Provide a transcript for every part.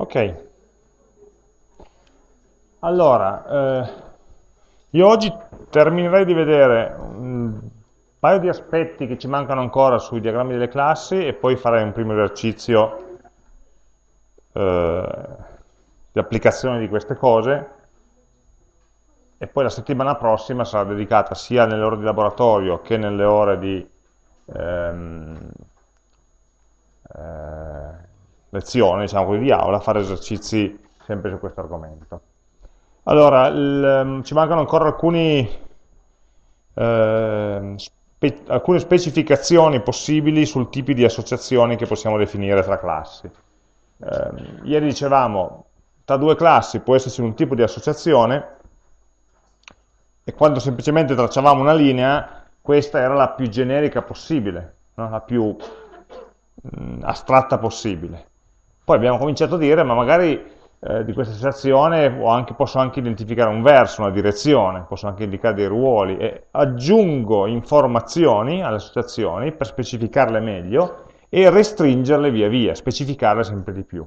Ok. Allora, eh, io oggi terminerei di vedere un paio di aspetti che ci mancano ancora sui diagrammi delle classi e poi farei un primo esercizio eh, di applicazione di queste cose e poi la settimana prossima sarà dedicata sia nelle ore di laboratorio che nelle ore di ehm, eh, lezione, diciamo così, di aula, fare esercizi sempre su questo argomento. Allora, il, ehm, ci mancano ancora alcuni, eh, spe alcune specificazioni possibili sul tipi di associazioni che possiamo definire tra classi. Eh, ieri dicevamo, tra due classi può esserci un tipo di associazione e quando semplicemente tracciavamo una linea, questa era la più generica possibile, no? la più mh, mm, astratta possibile. Poi abbiamo cominciato a dire, ma magari eh, di questa associazione anche, posso anche identificare un verso, una direzione, posso anche indicare dei ruoli e aggiungo informazioni alle associazioni per specificarle meglio e restringerle via via, specificarle sempre di più.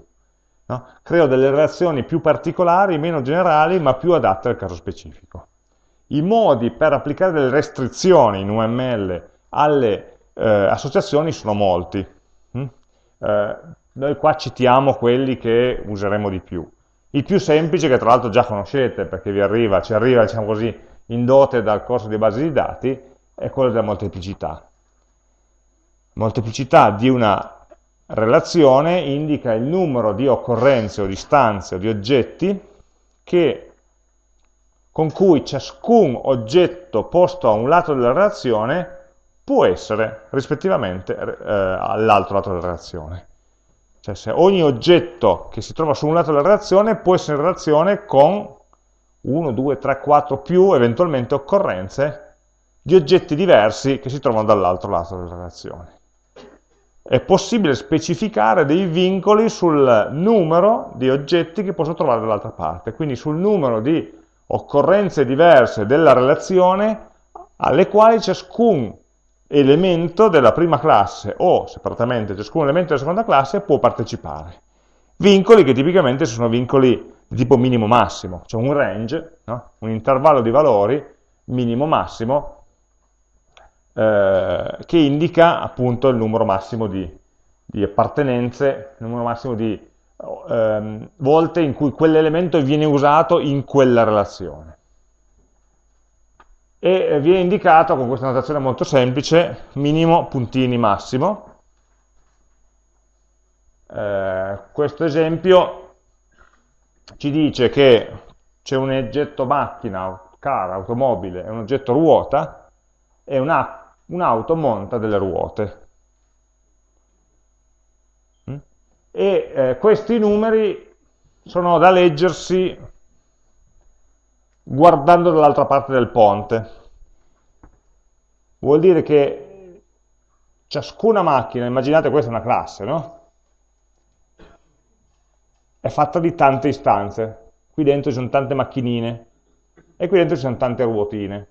No? Creo delle relazioni più particolari, meno generali, ma più adatte al caso specifico. I modi per applicare delle restrizioni in UML alle eh, associazioni sono molti. Mm? Eh, noi qua citiamo quelli che useremo di più. Il più semplice, che tra l'altro già conoscete, perché vi arriva, ci arriva, diciamo così, in dote dal corso di base di dati, è quello della molteplicità. Molteplicità di una relazione indica il numero di occorrenze o di istanze o di oggetti che, con cui ciascun oggetto posto a un lato della relazione può essere rispettivamente eh, all'altro lato della relazione. Cioè se ogni oggetto che si trova su un lato della relazione può essere in relazione con 1, 2, 3, 4 più eventualmente occorrenze di oggetti diversi che si trovano dall'altro lato della relazione. È possibile specificare dei vincoli sul numero di oggetti che posso trovare dall'altra parte, quindi sul numero di occorrenze diverse della relazione alle quali ciascun elemento della prima classe o separatamente ciascun elemento della seconda classe può partecipare. Vincoli che tipicamente sono vincoli di tipo minimo-massimo, cioè un range, no? un intervallo di valori minimo-massimo eh, che indica appunto il numero massimo di, di appartenenze, il numero massimo di eh, volte in cui quell'elemento viene usato in quella relazione e eh, viene indicato con questa notazione molto semplice, minimo, puntini, massimo. Eh, questo esempio ci dice che c'è un oggetto macchina, car, automobile, e un oggetto ruota, e un'auto un monta delle ruote. Mm? E eh, questi numeri sono da leggersi guardando dall'altra parte del ponte. Vuol dire che ciascuna macchina, immaginate questa è una classe, no? È fatta di tante istanze. Qui dentro ci sono tante macchinine e qui dentro ci sono tante ruotine.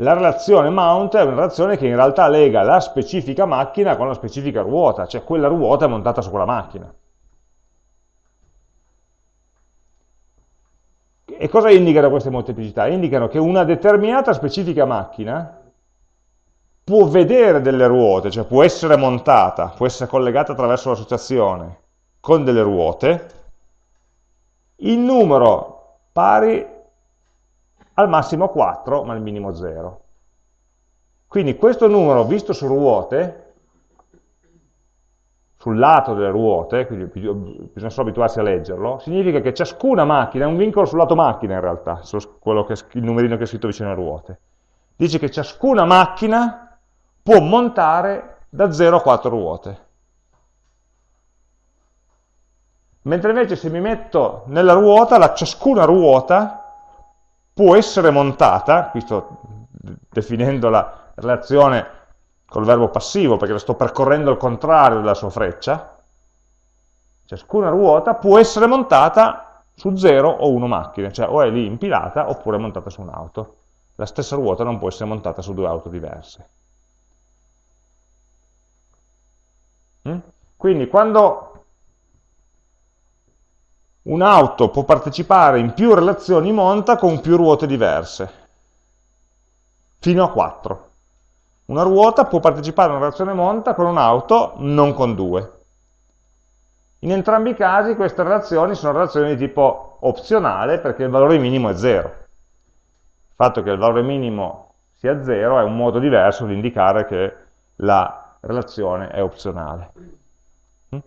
La relazione mount è una relazione che in realtà lega la specifica macchina con la specifica ruota, cioè quella ruota è montata su quella macchina. E cosa indicano queste molteplicità? Indicano che una determinata specifica macchina può vedere delle ruote, cioè può essere montata, può essere collegata attraverso l'associazione con delle ruote, in numero pari al massimo 4 ma al minimo 0. Quindi questo numero visto su ruote sul lato delle ruote, quindi bisogna solo abituarsi a leggerlo, significa che ciascuna macchina è un vincolo sul lato macchina in realtà, che, il numerino che è scritto vicino alle ruote. Dice che ciascuna macchina può montare da 0 a 4 ruote. Mentre invece se mi metto nella ruota, la ciascuna ruota può essere montata, qui sto definendo la relazione col verbo passivo, perché sto percorrendo il contrario della sua freccia, ciascuna ruota può essere montata su 0 o 1 macchine, cioè o è lì impilata oppure montata su un'auto. La stessa ruota non può essere montata su due auto diverse. Mm? Quindi quando un'auto può partecipare in più relazioni monta con più ruote diverse, fino a 4. Una ruota può partecipare in una relazione monta con un'auto, non con due. In entrambi i casi queste relazioni sono relazioni di tipo opzionale perché il valore minimo è 0. Il fatto che il valore minimo sia 0 è un modo diverso di indicare che la relazione è opzionale. Mm?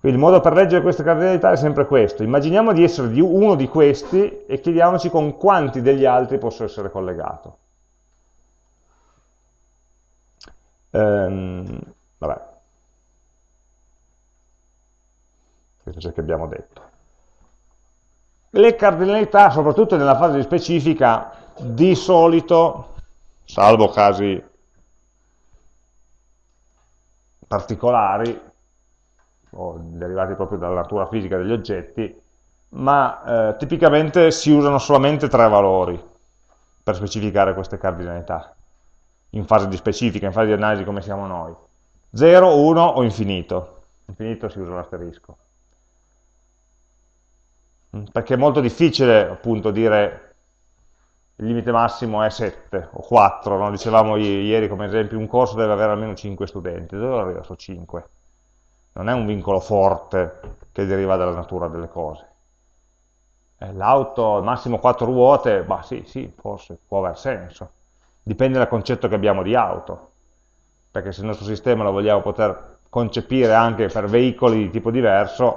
Quindi il modo per leggere queste cardinalità è sempre questo. Immaginiamo di essere di uno di questi e chiediamoci con quanti degli altri posso essere collegato. Ehm, vabbè. Questo è ciò che abbiamo detto. Le cardinalità, soprattutto nella fase di specifica, di solito, salvo casi particolari, o derivati proprio dalla natura fisica degli oggetti, ma eh, tipicamente si usano solamente tre valori per specificare queste cardinalità, in fase di specifica, in fase di analisi come siamo noi. 0, 1 o infinito. Infinito si usa l'asterisco. Mm, perché è molto difficile appunto dire il limite massimo è 7 o 4, no? dicevamo ieri come esempio un corso deve avere almeno 5 studenti, dove arriva su 5? Non è un vincolo forte che deriva dalla natura delle cose. Eh, l'auto al massimo 4 ruote, bah sì, sì, forse può aver senso, dipende dal concetto che abbiamo di auto, perché se il nostro sistema lo vogliamo poter concepire anche per veicoli di tipo diverso,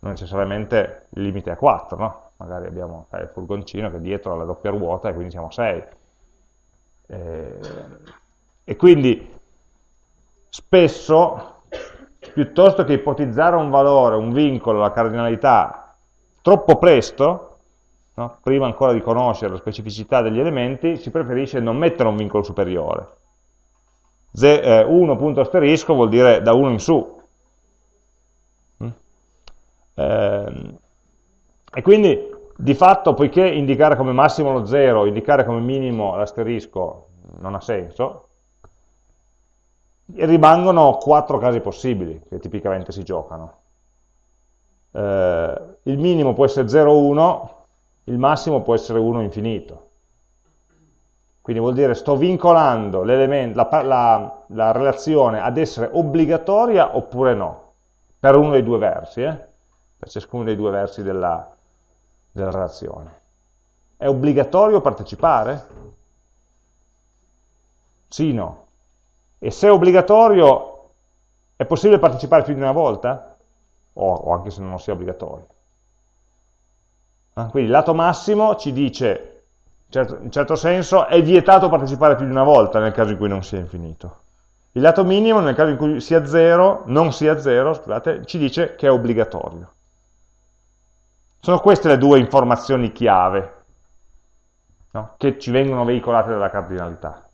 non necessariamente il limite è 4, no? Magari abbiamo eh, il furgoncino che dietro ha la doppia ruota e quindi siamo 6. Eh, e quindi spesso, piuttosto che ipotizzare un valore, un vincolo, la cardinalità, troppo presto, no? prima ancora di conoscere la specificità degli elementi, si preferisce non mettere un vincolo superiore. 1 eh, punto asterisco vuol dire da 1 in su, eh, e quindi di fatto, poiché indicare come massimo lo 0, indicare come minimo l'asterisco non ha senso, rimangono quattro casi possibili che tipicamente si giocano. Eh, il minimo può essere 0, 1, il massimo può essere 1 infinito. Quindi vuol dire sto vincolando la, la, la, relazione ad essere obbligatoria oppure no, per uno dei due versi. Eh? per ciascuno dei due versi della, della relazione. È obbligatorio partecipare? Sì, no. E se è obbligatorio, è possibile partecipare più di una volta? O, o anche se non sia obbligatorio. Ah, quindi lato massimo ci dice, certo, in certo senso, è vietato partecipare più di una volta nel caso in cui non sia infinito. Il lato minimo, nel caso in cui sia zero, non sia zero, scusate, ci dice che è obbligatorio. Sono queste le due informazioni chiave no? che ci vengono veicolate dalla cardinalità.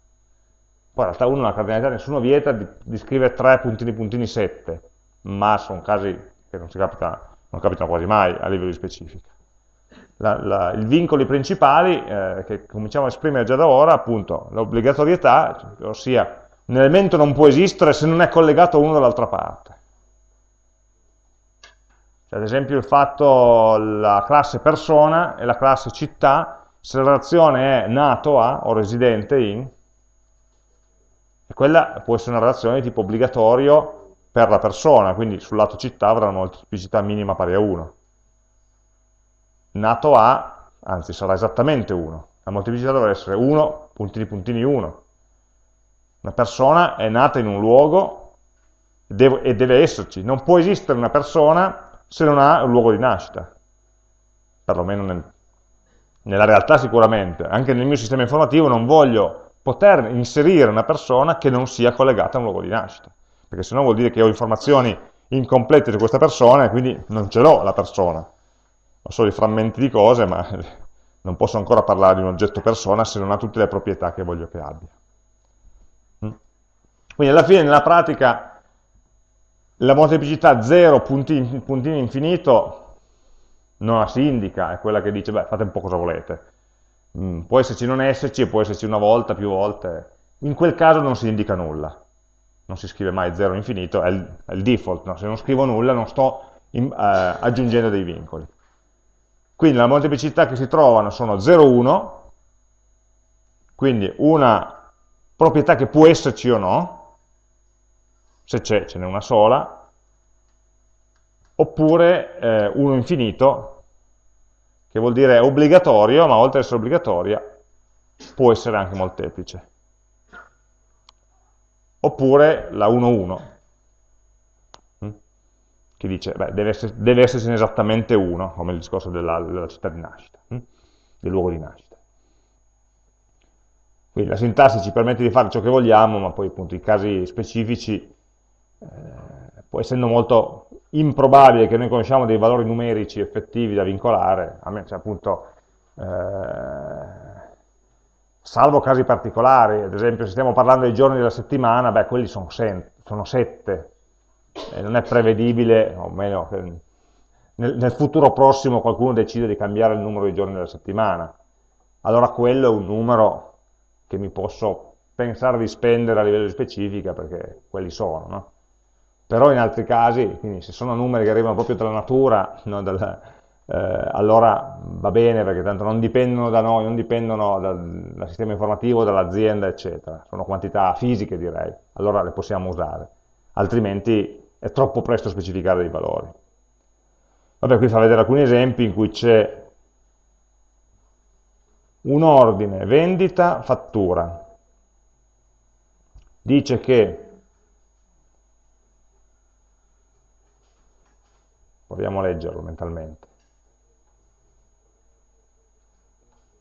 Poi in realtà uno la cardinalità nessuno vieta di, di scrivere 3 puntini puntini 7, ma sono casi che non, capita, non capitano quasi mai a livello di specifica. La, la, I vincoli principali eh, che cominciamo a esprimere già da ora, appunto, l'obbligatorietà, ossia un elemento non può esistere se non è collegato uno dall'altra parte. Cioè, ad esempio il fatto la classe persona e la classe città, se la relazione è nato a o residente in, quella può essere una relazione di tipo obbligatorio per la persona, quindi sul lato città avrà una molteplicità minima pari a 1. Nato a, anzi sarà esattamente 1, la molteplicità dovrà essere 1, puntini puntini 1. Una persona è nata in un luogo e deve esserci, non può esistere una persona se non ha un luogo di nascita, perlomeno nel, nella realtà sicuramente, anche nel mio sistema informativo non voglio poter inserire una persona che non sia collegata a un luogo di nascita, perché sennò vuol dire che ho informazioni incomplete su questa persona e quindi non ce l'ho la persona, ho solo i frammenti di cose, ma non posso ancora parlare di un oggetto persona se non ha tutte le proprietà che voglio che abbia. Mm? Quindi alla fine nella pratica la molteplicità 0 puntino, puntino infinito non la si indica, è quella che dice, beh, fate un po' cosa volete. Mm, può esserci non esserci, può esserci una volta, più volte. In quel caso non si indica nulla. Non si scrive mai 0 infinito, è il, è il default. No? Se non scrivo nulla non sto in, eh, aggiungendo dei vincoli. Quindi le molteplicità che si trovano sono 0, 1, quindi una proprietà che può esserci o no, se c'è ce n'è una sola, oppure eh, 1 infinito, che vuol dire obbligatorio, ma oltre ad essere obbligatoria, può essere anche molteplice. Oppure la 1-1, hm? Che dice, beh, deve, essere, deve essercene esattamente uno, come il discorso della, della città di nascita, hm? del luogo di nascita. Quindi la sintassi ci permette di fare ciò che vogliamo, ma poi appunto i casi specifici, eh, poi essendo molto improbabile che noi conosciamo dei valori numerici effettivi da vincolare, a me, cioè appunto, eh, salvo casi particolari, ad esempio se stiamo parlando dei giorni della settimana, beh, quelli sono, sono sette, e non è prevedibile, o meno, nel, nel futuro prossimo qualcuno decide di cambiare il numero dei giorni della settimana, allora quello è un numero che mi posso pensare di spendere a livello di specifica perché quelli sono, no? però in altri casi, quindi se sono numeri che arrivano proprio dalla natura, no, dal, eh, allora va bene perché tanto non dipendono da noi, non dipendono dal, dal sistema informativo, dall'azienda, eccetera, sono quantità fisiche direi, allora le possiamo usare, altrimenti è troppo presto specificare dei valori. Vabbè, qui fa vedere alcuni esempi in cui c'è un ordine vendita fattura. Dice che Proviamo a leggerlo mentalmente.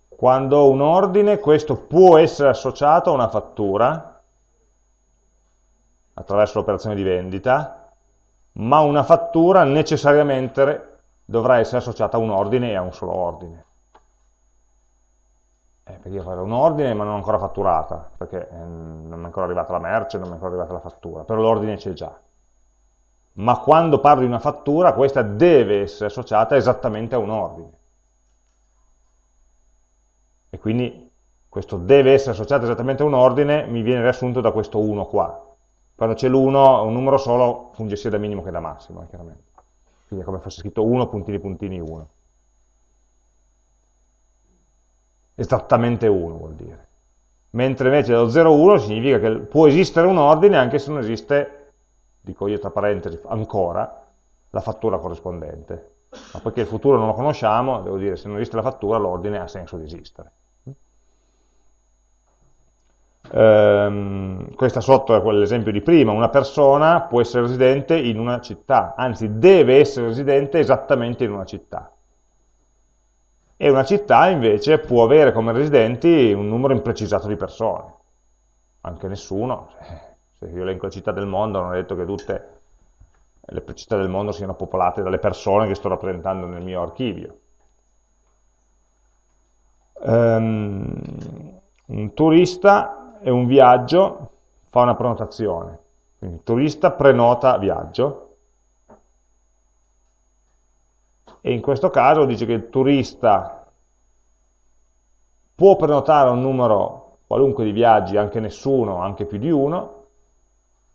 Quando ho un ordine, questo può essere associato a una fattura, attraverso l'operazione di vendita, ma una fattura necessariamente dovrà essere associata a un ordine e a un solo ordine. Eh, perché io farò un ordine ma non ancora fatturata, perché eh, non è ancora arrivata la merce, non è ancora arrivata la fattura, però l'ordine c'è già ma quando parlo di una fattura questa deve essere associata esattamente a un ordine. E quindi questo deve essere associato esattamente a un ordine mi viene riassunto da questo 1 qua. Quando c'è l'1, un numero solo funge sia da minimo che da massimo, eh, chiaramente. Quindi è come fosse scritto 1 puntini puntini 1. Esattamente 1 vuol dire. Mentre invece lo 0,1 significa che può esistere un ordine anche se non esiste dico io tra parentesi, ancora, la fattura corrispondente. Ma poiché il futuro non lo conosciamo, devo dire, se non esiste la fattura, l'ordine ha senso di esistere. Ehm, questa sotto è quell'esempio di prima, una persona può essere residente in una città, anzi deve essere residente esattamente in una città. E una città invece può avere come residenti un numero imprecisato di persone, anche nessuno, se io elenco le città del mondo non è detto che tutte le città del mondo siano popolate dalle persone che sto rappresentando nel mio archivio. Um, un turista e un viaggio fa una prenotazione, quindi turista prenota viaggio, e in questo caso dice che il turista può prenotare un numero qualunque di viaggi, anche nessuno, anche più di uno,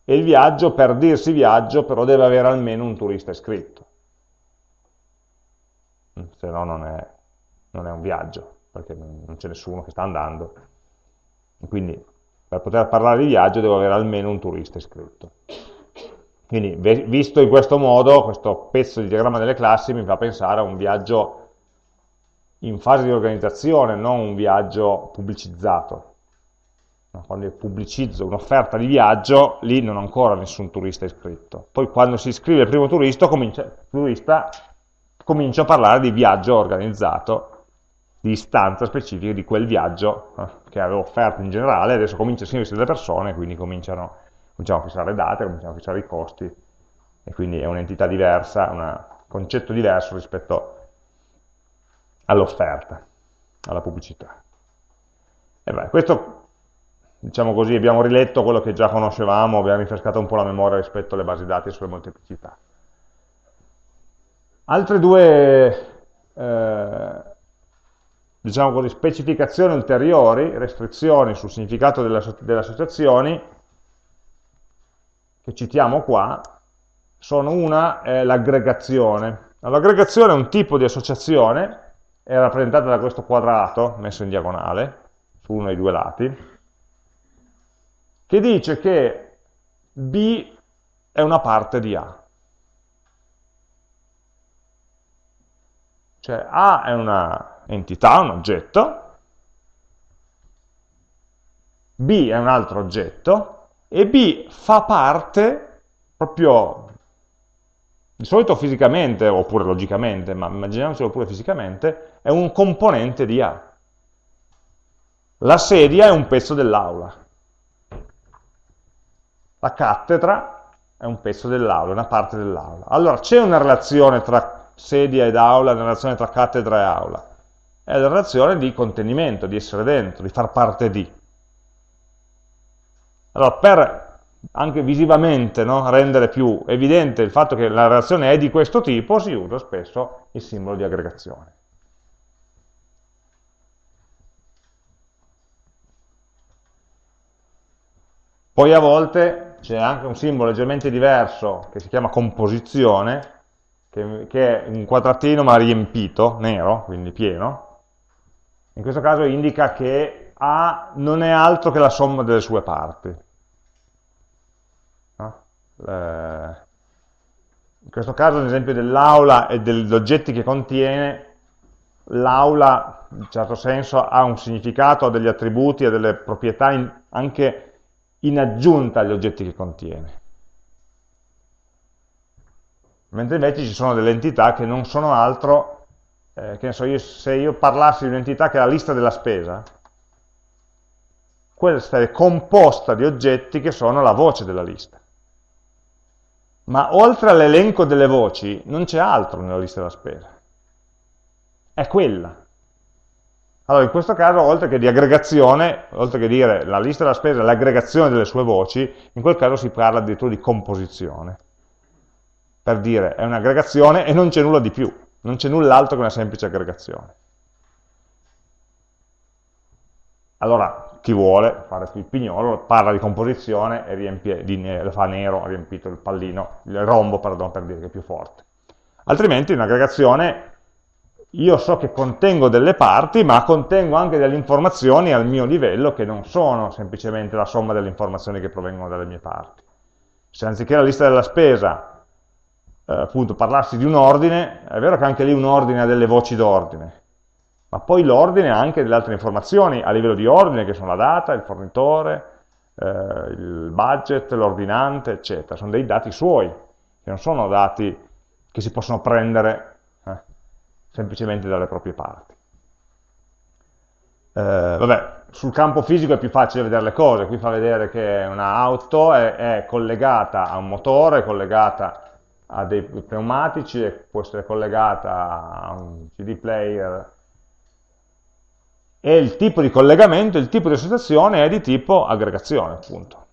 e il viaggio, per dirsi viaggio, però deve avere almeno un turista iscritto. Se no non è, non è un viaggio, perché non c'è nessuno che sta andando. Quindi per poter parlare di viaggio devo avere almeno un turista iscritto. Quindi visto in questo modo, questo pezzo di diagramma delle classi mi fa pensare a un viaggio in fase di organizzazione, non un viaggio pubblicizzato quando io pubblicizzo un'offerta di viaggio, lì non ho ancora nessun turista iscritto. Poi quando si iscrive il primo turista, comincia, turista, comincio a parlare di viaggio organizzato, di istanza specifica di quel viaggio eh, che avevo offerto in generale, adesso comincia a iscriversi delle persone, quindi cominciano, cominciamo a fissare le date, cominciamo a fissare i costi, e quindi è un'entità diversa, un concetto diverso rispetto all'offerta, alla pubblicità. E beh, questo diciamo così, abbiamo riletto quello che già conoscevamo, abbiamo rinfrescato un po' la memoria rispetto alle basi dati sulle molteplicità. Altre due, eh, diciamo così, specificazioni ulteriori, restrizioni sul significato delle, delle associazioni, che citiamo qua, sono una è l'aggregazione. L'aggregazione è un tipo di associazione, è rappresentata da questo quadrato messo in diagonale, su uno dei due lati, che dice che B è una parte di A. Cioè A è una entità, un oggetto, B è un altro oggetto, e B fa parte, proprio di solito fisicamente, oppure logicamente, ma immaginiamocelo pure fisicamente, è un componente di A. La sedia è un pezzo dell'aula. La cattedra è un pezzo dell'aula, una parte dell'aula. Allora, c'è una relazione tra sedia ed aula, una relazione tra cattedra e aula. È la relazione di contenimento, di essere dentro, di far parte di. Allora, per anche visivamente no, rendere più evidente il fatto che la relazione è di questo tipo, si usa spesso il simbolo di aggregazione. Poi a volte c'è anche un simbolo leggermente diverso che si chiama composizione, che, che è un quadratino ma riempito, nero, quindi pieno. In questo caso indica che A non è altro che la somma delle sue parti. No? Eh, in questo caso, l'esempio dell'aula e degli oggetti che contiene, l'aula in un certo senso ha un significato, ha degli attributi, ha delle proprietà in, anche in aggiunta agli oggetti che contiene. Mentre invece ci sono delle entità che non sono altro, eh, che ne so, io, se io parlassi di un'entità che è la lista della spesa, questa è composta di oggetti che sono la voce della lista. Ma oltre all'elenco delle voci non c'è altro nella lista della spesa. È quella. Allora, in questo caso, oltre che di aggregazione, oltre che dire la lista della spesa è l'aggregazione delle sue voci, in quel caso si parla addirittura di composizione. Per dire, è un'aggregazione e non c'è nulla di più, non c'è null'altro che una semplice aggregazione. Allora, chi vuole fare il pignolo parla di composizione e riempie, di, lo fa nero, ha riempito il pallino, il rombo, pardon, per dire che è più forte. Altrimenti un'aggregazione io so che contengo delle parti, ma contengo anche delle informazioni al mio livello che non sono semplicemente la somma delle informazioni che provengono dalle mie parti. Se anziché la lista della spesa, appunto, parlassi di un ordine, è vero che anche lì un ordine ha delle voci d'ordine, ma poi l'ordine ha anche delle altre informazioni a livello di ordine, che sono la data, il fornitore, eh, il budget, l'ordinante, eccetera. Sono dei dati suoi, che non sono dati che si possono prendere semplicemente dalle proprie parti. Eh, vabbè, sul campo fisico è più facile vedere le cose, qui fa vedere che un'auto è, è collegata a un motore, è collegata a dei pneumatici, può essere collegata a un CD player, e il tipo di collegamento, il tipo di associazione è di tipo aggregazione, appunto.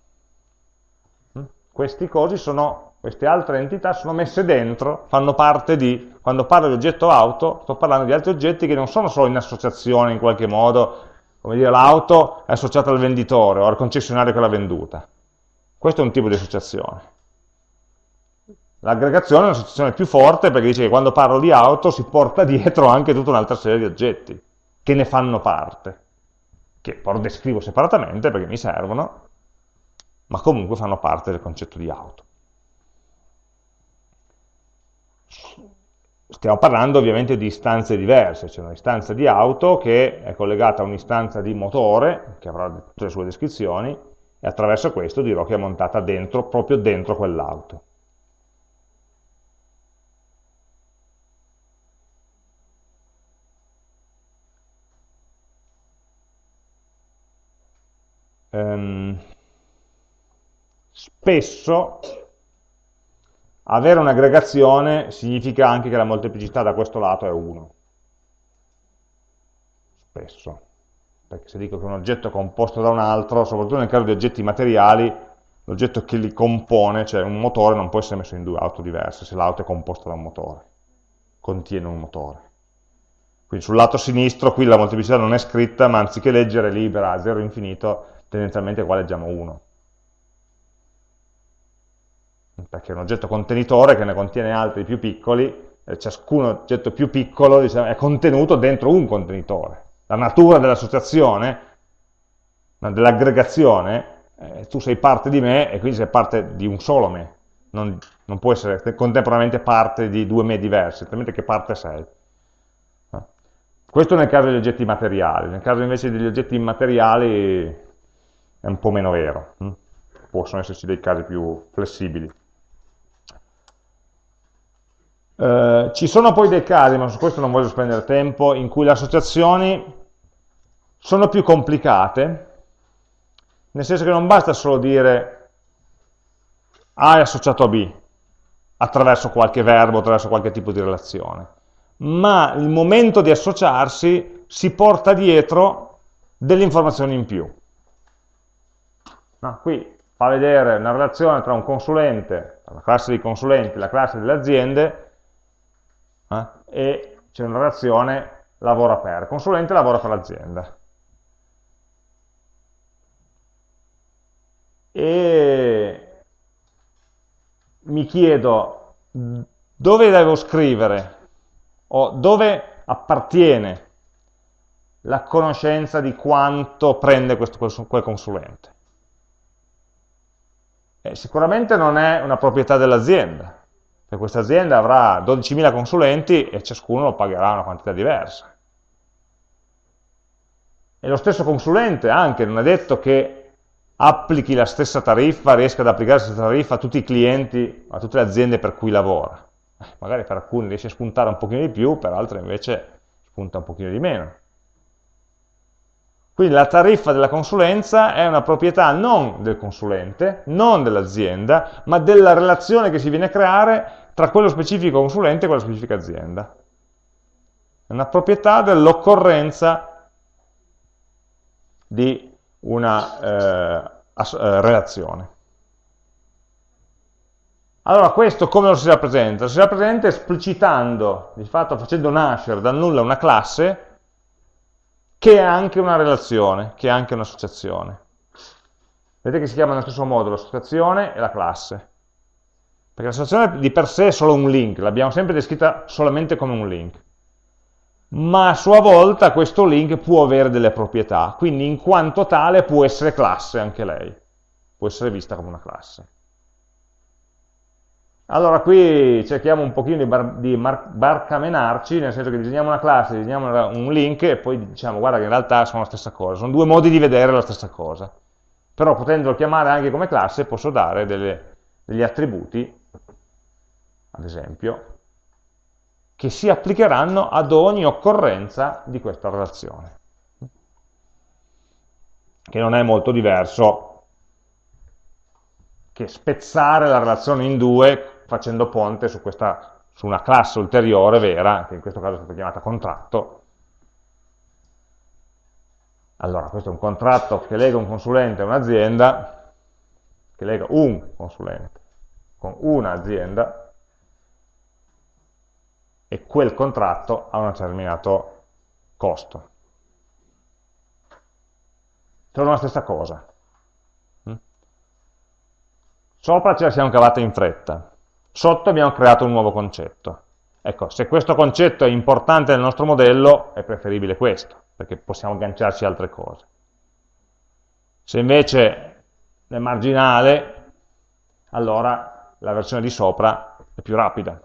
Mm? Questi cosi sono queste altre entità sono messe dentro, fanno parte di, quando parlo di oggetto auto, sto parlando di altri oggetti che non sono solo in associazione in qualche modo, come dire l'auto è associata al venditore o al concessionario che l'ha venduta. Questo è un tipo di associazione. L'aggregazione è un'associazione più forte perché dice che quando parlo di auto si porta dietro anche tutta un'altra serie di oggetti che ne fanno parte, che poi descrivo separatamente perché mi servono, ma comunque fanno parte del concetto di auto. Stiamo parlando ovviamente di istanze diverse, c'è un'istanza di auto che è collegata a un'istanza di motore, che avrà tutte le sue descrizioni, e attraverso questo dirò che è montata dentro, proprio dentro quell'auto. Um, spesso avere un'aggregazione significa anche che la molteplicità da questo lato è 1. Spesso. Perché se dico che un oggetto è composto da un altro, soprattutto nel caso di oggetti materiali, l'oggetto che li compone, cioè un motore, non può essere messo in due auto diverse se l'auto è composta da un motore, contiene un motore. Quindi sul lato sinistro qui la molteplicità non è scritta, ma anziché leggere libera a 0 infinito, tendenzialmente qua leggiamo 1 perché è un oggetto contenitore che ne contiene altri più piccoli, e ciascun oggetto più piccolo diciamo, è contenuto dentro un contenitore. La natura dell'associazione, dell'aggregazione, eh, tu sei parte di me e quindi sei parte di un solo me, non, non può essere contemporaneamente parte di due me diversi, altrimenti che parte sei? Eh. Questo nel caso degli oggetti materiali, nel caso invece degli oggetti immateriali è un po' meno vero. Hm? possono esserci dei casi più flessibili. Eh, ci sono poi dei casi, ma su questo non voglio spendere tempo, in cui le associazioni sono più complicate, nel senso che non basta solo dire A è associato a B, attraverso qualche verbo, attraverso qualche tipo di relazione, ma il momento di associarsi si porta dietro delle informazioni in più. No, qui fa vedere una relazione tra un consulente, la classe dei consulenti, la classe delle aziende, eh, e c'è una relazione lavora per, consulente lavora per l'azienda. E mi chiedo dove devo scrivere o dove appartiene la conoscenza di quanto prende questo, quel consulente. Eh, sicuramente non è una proprietà dell'azienda, perché questa azienda avrà 12.000 consulenti e ciascuno lo pagherà una quantità diversa. E lo stesso consulente anche, non è detto che applichi la stessa tariffa, riesca ad applicare la stessa tariffa a tutti i clienti, a tutte le aziende per cui lavora. Eh, magari per alcuni riesce a spuntare un pochino di più, per altri invece spunta un pochino di meno. Quindi la tariffa della consulenza è una proprietà non del consulente, non dell'azienda, ma della relazione che si viene a creare tra quello specifico consulente e quella specifica azienda. È una proprietà dell'occorrenza di una eh, eh, relazione. Allora questo come lo si rappresenta? Lo si rappresenta esplicitando, di fatto facendo nascere dal nulla una classe che è anche una relazione, che è anche un'associazione. Vedete che si chiama nello stesso modo l'associazione e la classe. Perché l'associazione di per sé è solo un link, l'abbiamo sempre descritta solamente come un link. Ma a sua volta questo link può avere delle proprietà, quindi in quanto tale può essere classe anche lei, può essere vista come una classe. Allora qui cerchiamo un pochino di, bar, di barcamenarci, nel senso che disegniamo una classe, disegniamo un link e poi diciamo guarda che in realtà sono la stessa cosa, sono due modi di vedere la stessa cosa. Però potendolo chiamare anche come classe posso dare delle, degli attributi, ad esempio, che si applicheranno ad ogni occorrenza di questa relazione, che non è molto diverso che spezzare la relazione in due facendo ponte su, questa, su una classe ulteriore vera, che in questo caso è stata chiamata contratto. Allora, questo è un contratto che lega un consulente a un'azienda, che lega un consulente con un'azienda, e quel contratto ha un determinato costo. Sono la stessa cosa. Mm? Sopra ce la siamo cavata in fretta, Sotto abbiamo creato un nuovo concetto. Ecco, se questo concetto è importante nel nostro modello, è preferibile questo, perché possiamo agganciarci a altre cose. Se invece è marginale, allora la versione di sopra è più rapida,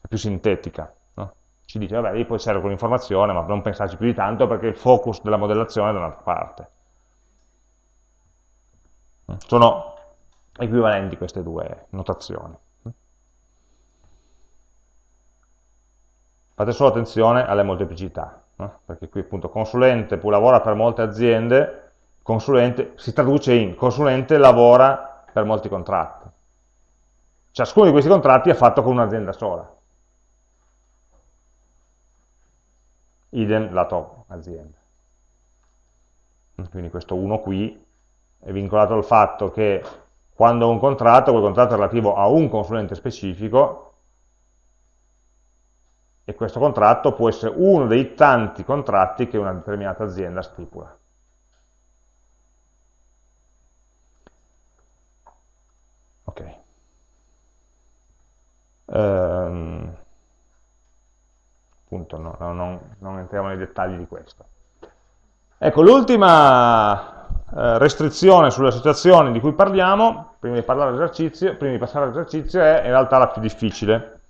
è più sintetica. No? Ci dice, vabbè, lì poi serve quell'informazione, ma non pensarci più di tanto perché il focus della modellazione è da un'altra parte. Sono equivalenti queste due notazioni. Fate solo attenzione alle molteplicità, no? perché qui appunto consulente lavora per molte aziende, consulente si traduce in consulente lavora per molti contratti. Ciascuno di questi contratti è fatto con un'azienda sola. Idem lato azienda. Quindi questo 1 qui è vincolato al fatto che quando ho un contratto, quel contratto è relativo a un consulente specifico e questo contratto può essere uno dei tanti contratti che una determinata azienda stipula. Ok. appunto no, no, non, non entriamo nei dettagli di questo. Ecco, l'ultima restrizione sulle associazioni di cui parliamo, prima di, prima di passare all'esercizio, è in realtà la più difficile,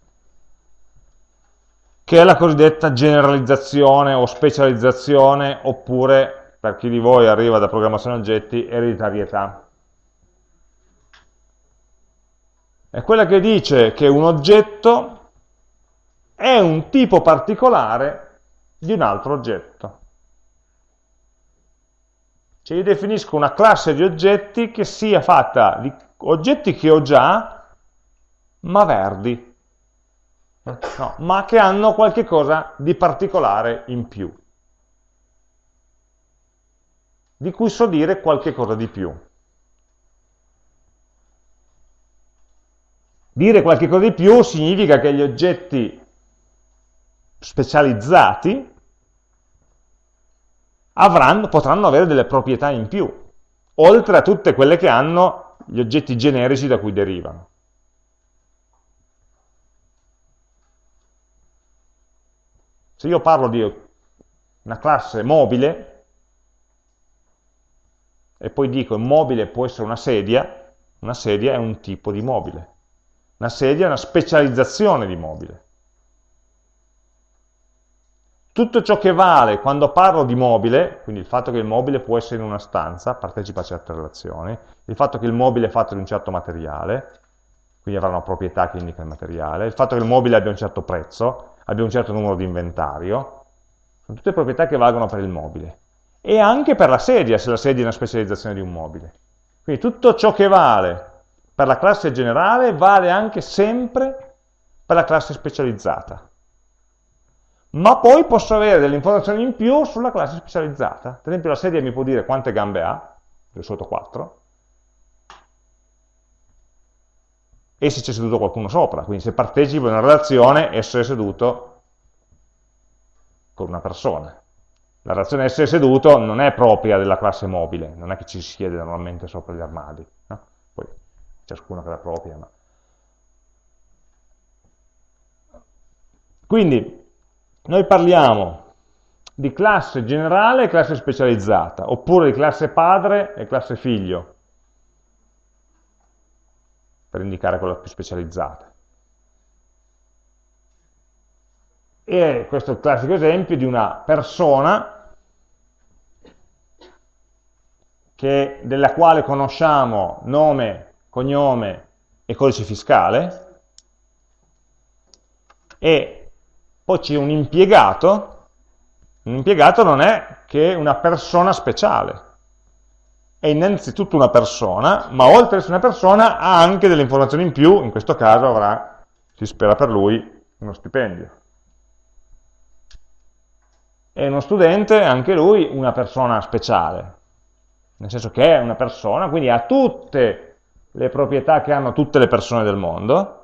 che è la cosiddetta generalizzazione o specializzazione, oppure, per chi di voi arriva da programmazione oggetti, ereditarietà. È quella che dice che un oggetto è un tipo particolare di un altro oggetto. Cioè io definisco una classe di oggetti che sia fatta di oggetti che ho già, ma verdi no, ma che hanno qualche cosa di particolare in più, di cui so dire qualche cosa di più. Dire qualche cosa di più significa che gli oggetti specializzati avranno, potranno avere delle proprietà in più, oltre a tutte quelle che hanno gli oggetti generici da cui derivano. Se io parlo di una classe mobile, e poi dico mobile può essere una sedia, una sedia è un tipo di mobile. Una sedia è una specializzazione di mobile. Tutto ciò che vale quando parlo di mobile, quindi il fatto che il mobile può essere in una stanza, partecipa a certe relazioni, il fatto che il mobile è fatto di un certo materiale, quindi avrà una proprietà che indica il materiale, il fatto che il mobile abbia un certo prezzo, abbia un certo numero di inventario, sono tutte proprietà che valgono per il mobile. E anche per la sedia, se la sedia è una specializzazione di un mobile. Quindi tutto ciò che vale per la classe generale vale anche sempre per la classe specializzata. Ma poi posso avere delle informazioni in più sulla classe specializzata. Per esempio la sedia mi può dire quante gambe ha, di solito 4, e se c'è seduto qualcuno sopra, quindi se partecipo in una relazione essere seduto con una persona. La relazione essere seduto non è propria della classe mobile, non è che ci si siede normalmente sopra gli armadi, no? poi ciascuno che la propria. Ma... Quindi noi parliamo di classe generale e classe specializzata, oppure di classe padre e classe figlio per indicare quella più specializzata. E questo è il classico esempio di una persona che, della quale conosciamo nome, cognome e codice fiscale e poi c'è un impiegato, un impiegato non è che una persona speciale, è innanzitutto una persona, ma oltre ad essere una persona ha anche delle informazioni in più, in questo caso avrà, si spera per lui, uno stipendio. È uno studente, anche lui, una persona speciale, nel senso che è una persona, quindi ha tutte le proprietà che hanno tutte le persone del mondo,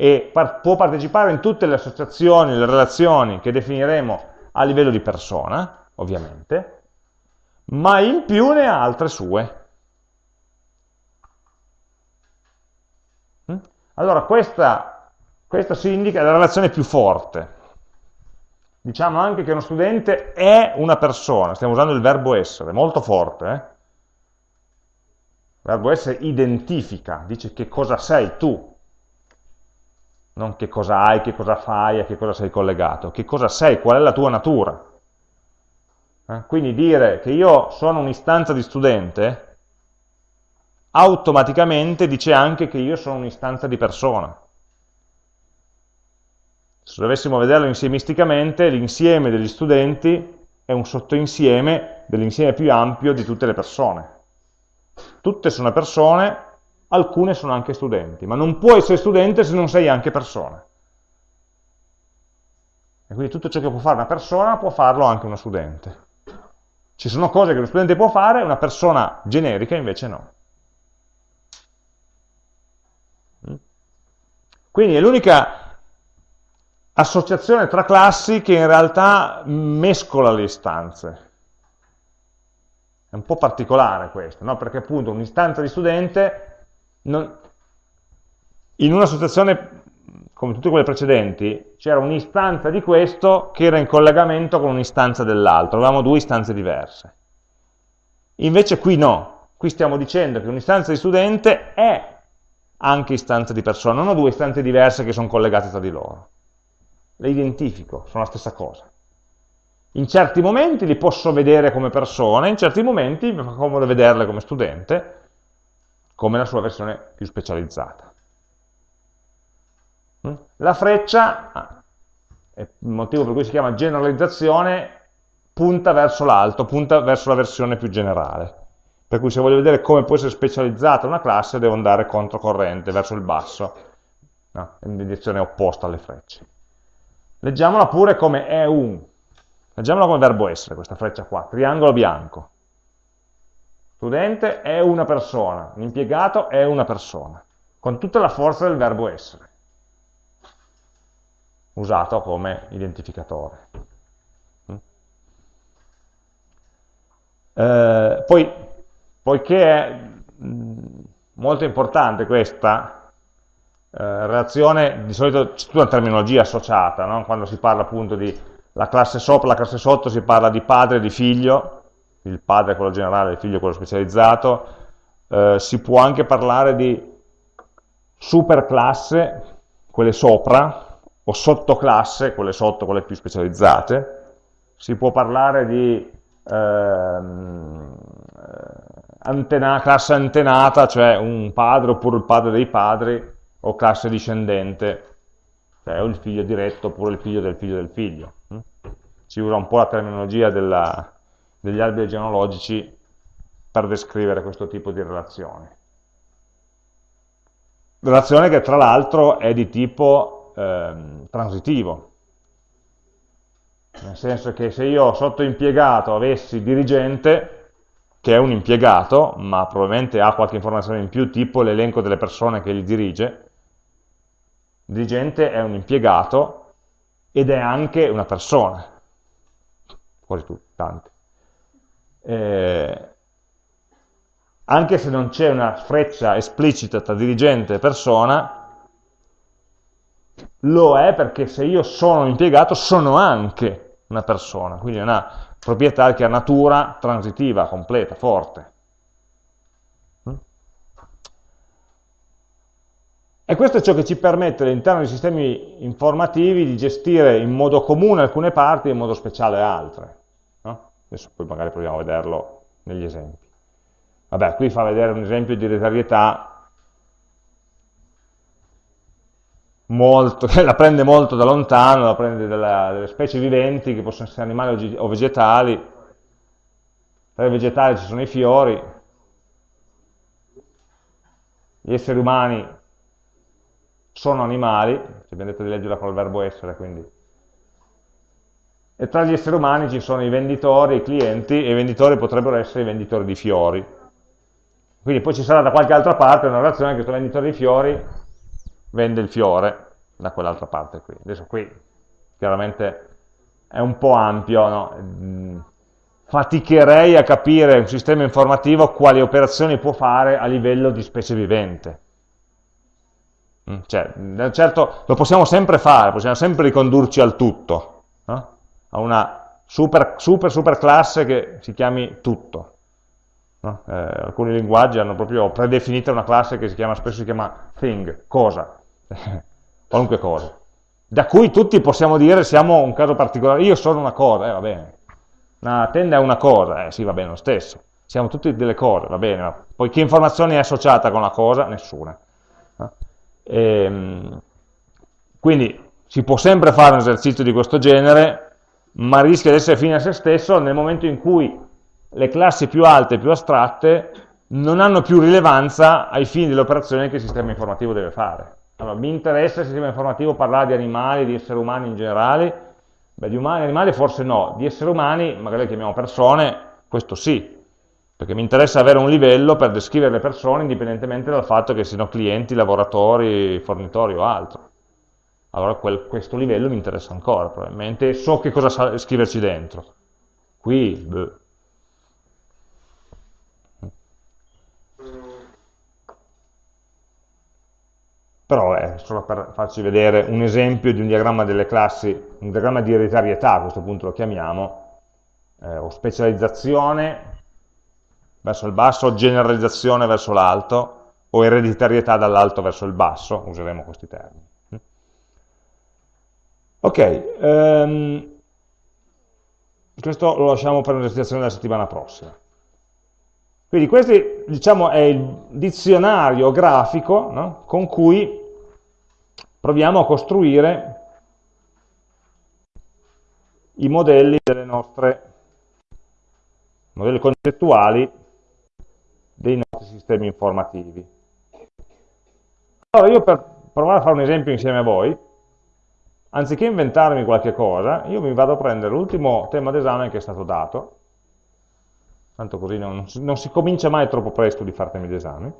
e par può partecipare in tutte le associazioni, le relazioni che definiremo a livello di persona, ovviamente, ma in più ne ha altre sue. Mm? Allora questa, questa si indica la relazione più forte. Diciamo anche che uno studente è una persona, stiamo usando il verbo essere, molto forte. Eh? Il verbo essere identifica, dice che cosa sei tu, non che cosa hai, che cosa fai, a che cosa sei collegato, che cosa sei, qual è la tua natura. Eh? Quindi dire che io sono un'istanza di studente automaticamente dice anche che io sono un'istanza di persona. Se dovessimo vederlo insiemisticamente, l'insieme degli studenti è un sottoinsieme dell'insieme più ampio di tutte le persone. Tutte sono persone, alcune sono anche studenti, ma non puoi essere studente se non sei anche persona. E quindi tutto ciò che può fare una persona può farlo anche uno studente. Ci sono cose che lo studente può fare, una persona generica invece no. Mm? Quindi è l'unica associazione tra classi che in realtà mescola le istanze. È un po' particolare questo, no? perché appunto un'istanza di studente non, in un'associazione come tutte quelle precedenti, c'era un'istanza di questo che era in collegamento con un'istanza dell'altro, avevamo due istanze diverse. Invece qui no, qui stiamo dicendo che un'istanza di studente è anche istanza di persona, non ho due istanze diverse che sono collegate tra di loro. Le identifico, sono la stessa cosa. In certi momenti li posso vedere come persone, in certi momenti mi fa comodo vederle come studente, come la sua versione più specializzata. Mm? La freccia, ah, il motivo per cui si chiama generalizzazione, punta verso l'alto, punta verso la versione più generale. Per cui se voglio vedere come può essere specializzata una classe, devo andare controcorrente, verso il basso, no? in direzione opposta alle frecce. Leggiamola pure come è un. Leggiamola come verbo essere, questa freccia qua, triangolo bianco. Studente è una persona, l'impiegato è una persona, con tutta la forza del verbo essere, usato come identificatore. Mm? Eh, poi, poiché è mm, molto importante questa eh, relazione, di solito c'è tutta una terminologia associata, no? quando si parla appunto di la classe sopra, la classe sotto, si parla di padre di figlio, il padre è quello generale, il figlio è quello specializzato, eh, si può anche parlare di superclasse, quelle sopra, o sottoclasse, quelle sotto, quelle più specializzate, si può parlare di ehm, antena, classe antenata, cioè un padre oppure il padre dei padri, o classe discendente, cioè il figlio diretto oppure il figlio del figlio del figlio. Si usa un po' la terminologia della, degli alberi genealogici per descrivere questo tipo di relazione. Relazione che tra l'altro è di tipo ehm, transitivo, nel senso che se io sotto impiegato avessi dirigente, che è un impiegato, ma probabilmente ha qualche informazione in più, tipo l'elenco delle persone che gli dirige, dirigente è un impiegato ed è anche una persona, quasi tutti, tanti eh, anche se non c'è una freccia esplicita tra dirigente e persona, lo è perché se io sono un impiegato sono anche una persona, quindi è una proprietà che ha natura transitiva, completa, forte. Mm? E questo è ciò che ci permette all'interno dei sistemi informativi di gestire in modo comune alcune parti e in modo speciale altre. Adesso poi magari proviamo a vederlo negli esempi. Vabbè, qui fa vedere un esempio di ereditarietà molto, la prende molto da lontano, la prende dalla, dalle specie viventi, che possono essere animali o vegetali. Tra i vegetali ci sono i fiori, gli esseri umani sono animali, ci abbiamo detto di leggerla con il verbo essere, quindi e tra gli esseri umani ci sono i venditori, i clienti, e i venditori potrebbero essere i venditori di fiori. Quindi poi ci sarà da qualche altra parte una relazione che questo venditore di fiori vende il fiore da quell'altra parte qui. Adesso qui chiaramente è un po' ampio, no? Mm, faticherei a capire un sistema informativo quali operazioni può fare a livello di specie vivente. Mm, cioè, certo, lo possiamo sempre fare, possiamo sempre ricondurci al tutto, no? A una super, super, super classe che si chiami tutto. No? Eh, alcuni linguaggi hanno proprio predefinita una classe che si chiama, spesso si chiama thing, cosa, qualunque cosa. Da cui tutti possiamo dire siamo un caso particolare, io sono una cosa, eh, va bene. Una tenda è una cosa, eh sì, va bene lo stesso. Siamo tutti delle cose, va bene, ma poi che informazione è associata con la cosa? Nessuna. No? E, ehm, quindi si può sempre fare un esercizio di questo genere, ma rischia di essere fine a se stesso nel momento in cui le classi più alte, più astratte, non hanno più rilevanza ai fini dell'operazione che il sistema informativo deve fare. Allora, mi interessa il sistema informativo parlare di animali, di esseri umani in generale? Beh, di umani, animali forse no, di esseri umani, magari li chiamiamo persone, questo sì, perché mi interessa avere un livello per descrivere le persone indipendentemente dal fatto che siano clienti, lavoratori, fornitori o altro allora quel, questo livello mi interessa ancora, probabilmente so che cosa scriverci dentro. Qui, beh. però è solo per farci vedere un esempio di un diagramma delle classi, un diagramma di ereditarietà a questo punto lo chiamiamo, eh, o specializzazione verso il basso, generalizzazione verso l'alto, o ereditarietà dall'alto verso il basso, useremo questi termini. Ok, um, questo lo lasciamo per un'esercitazione della settimana prossima. Quindi questo diciamo, è il dizionario grafico no? con cui proviamo a costruire i modelli delle nostre modelli concettuali dei nostri sistemi informativi. Allora io per provare a fare un esempio insieme a voi, anziché inventarmi qualche cosa, io mi vado a prendere l'ultimo tema d'esame che è stato dato, tanto così non, non, si comincia mai troppo presto di fare temi d'esame,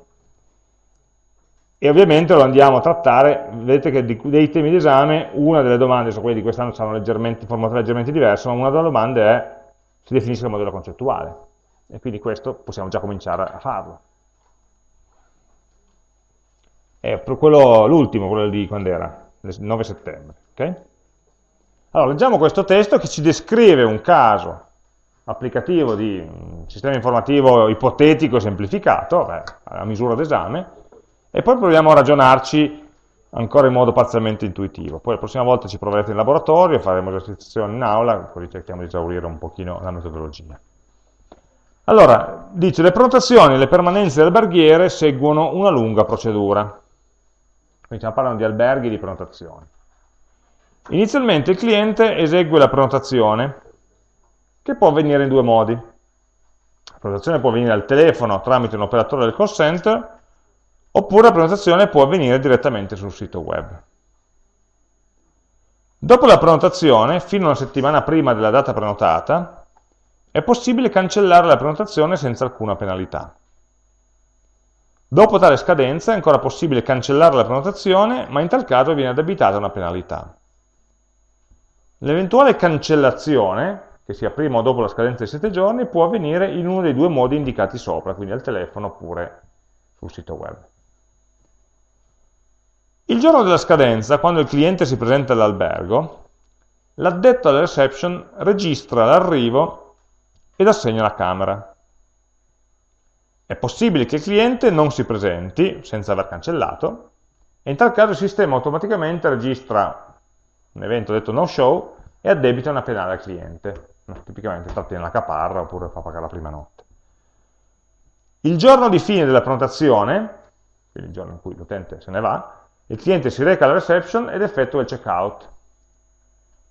e ovviamente lo andiamo a trattare, vedete che di, dei temi d'esame, una delle domande, so quelli di quest'anno saranno leggermente, formato leggermente diverso, ma una delle domande è, si definisce il modello concettuale, e quindi questo possiamo già cominciare a farlo. È l'ultimo, quello di quando era? Il 9 settembre. Okay? Allora, leggiamo questo testo che ci descrive un caso applicativo di un sistema informativo ipotetico semplificato, beh, a misura d'esame, e poi proviamo a ragionarci ancora in modo parzialmente intuitivo. Poi la prossima volta ci proverete in laboratorio, faremo esercitazioni in aula, così cerchiamo di esaurire un pochino la metodologia. Allora, dice, le prenotazioni e le permanenze alberghiere seguono una lunga procedura. Quindi stiamo parlando di alberghi e di prenotazioni. Inizialmente il cliente esegue la prenotazione, che può avvenire in due modi. La prenotazione può avvenire al telefono tramite un operatore del call center, oppure la prenotazione può avvenire direttamente sul sito web. Dopo la prenotazione, fino a una settimana prima della data prenotata, è possibile cancellare la prenotazione senza alcuna penalità. Dopo tale scadenza è ancora possibile cancellare la prenotazione, ma in tal caso viene addebitata una penalità. L'eventuale cancellazione, che sia prima o dopo la scadenza dei 7 giorni, può avvenire in uno dei due modi indicati sopra, quindi al telefono oppure sul sito web. Il giorno della scadenza, quando il cliente si presenta all'albergo, l'addetto alla reception registra l'arrivo ed assegna la camera. È possibile che il cliente non si presenti senza aver cancellato, e in tal caso il sistema automaticamente registra un evento detto no show e addebita una penale al cliente. Tipicamente trattiene la caparra oppure fa pagare la prima notte. Il giorno di fine della prenotazione, quindi il giorno in cui l'utente se ne va, il cliente si reca alla reception ed effettua il checkout,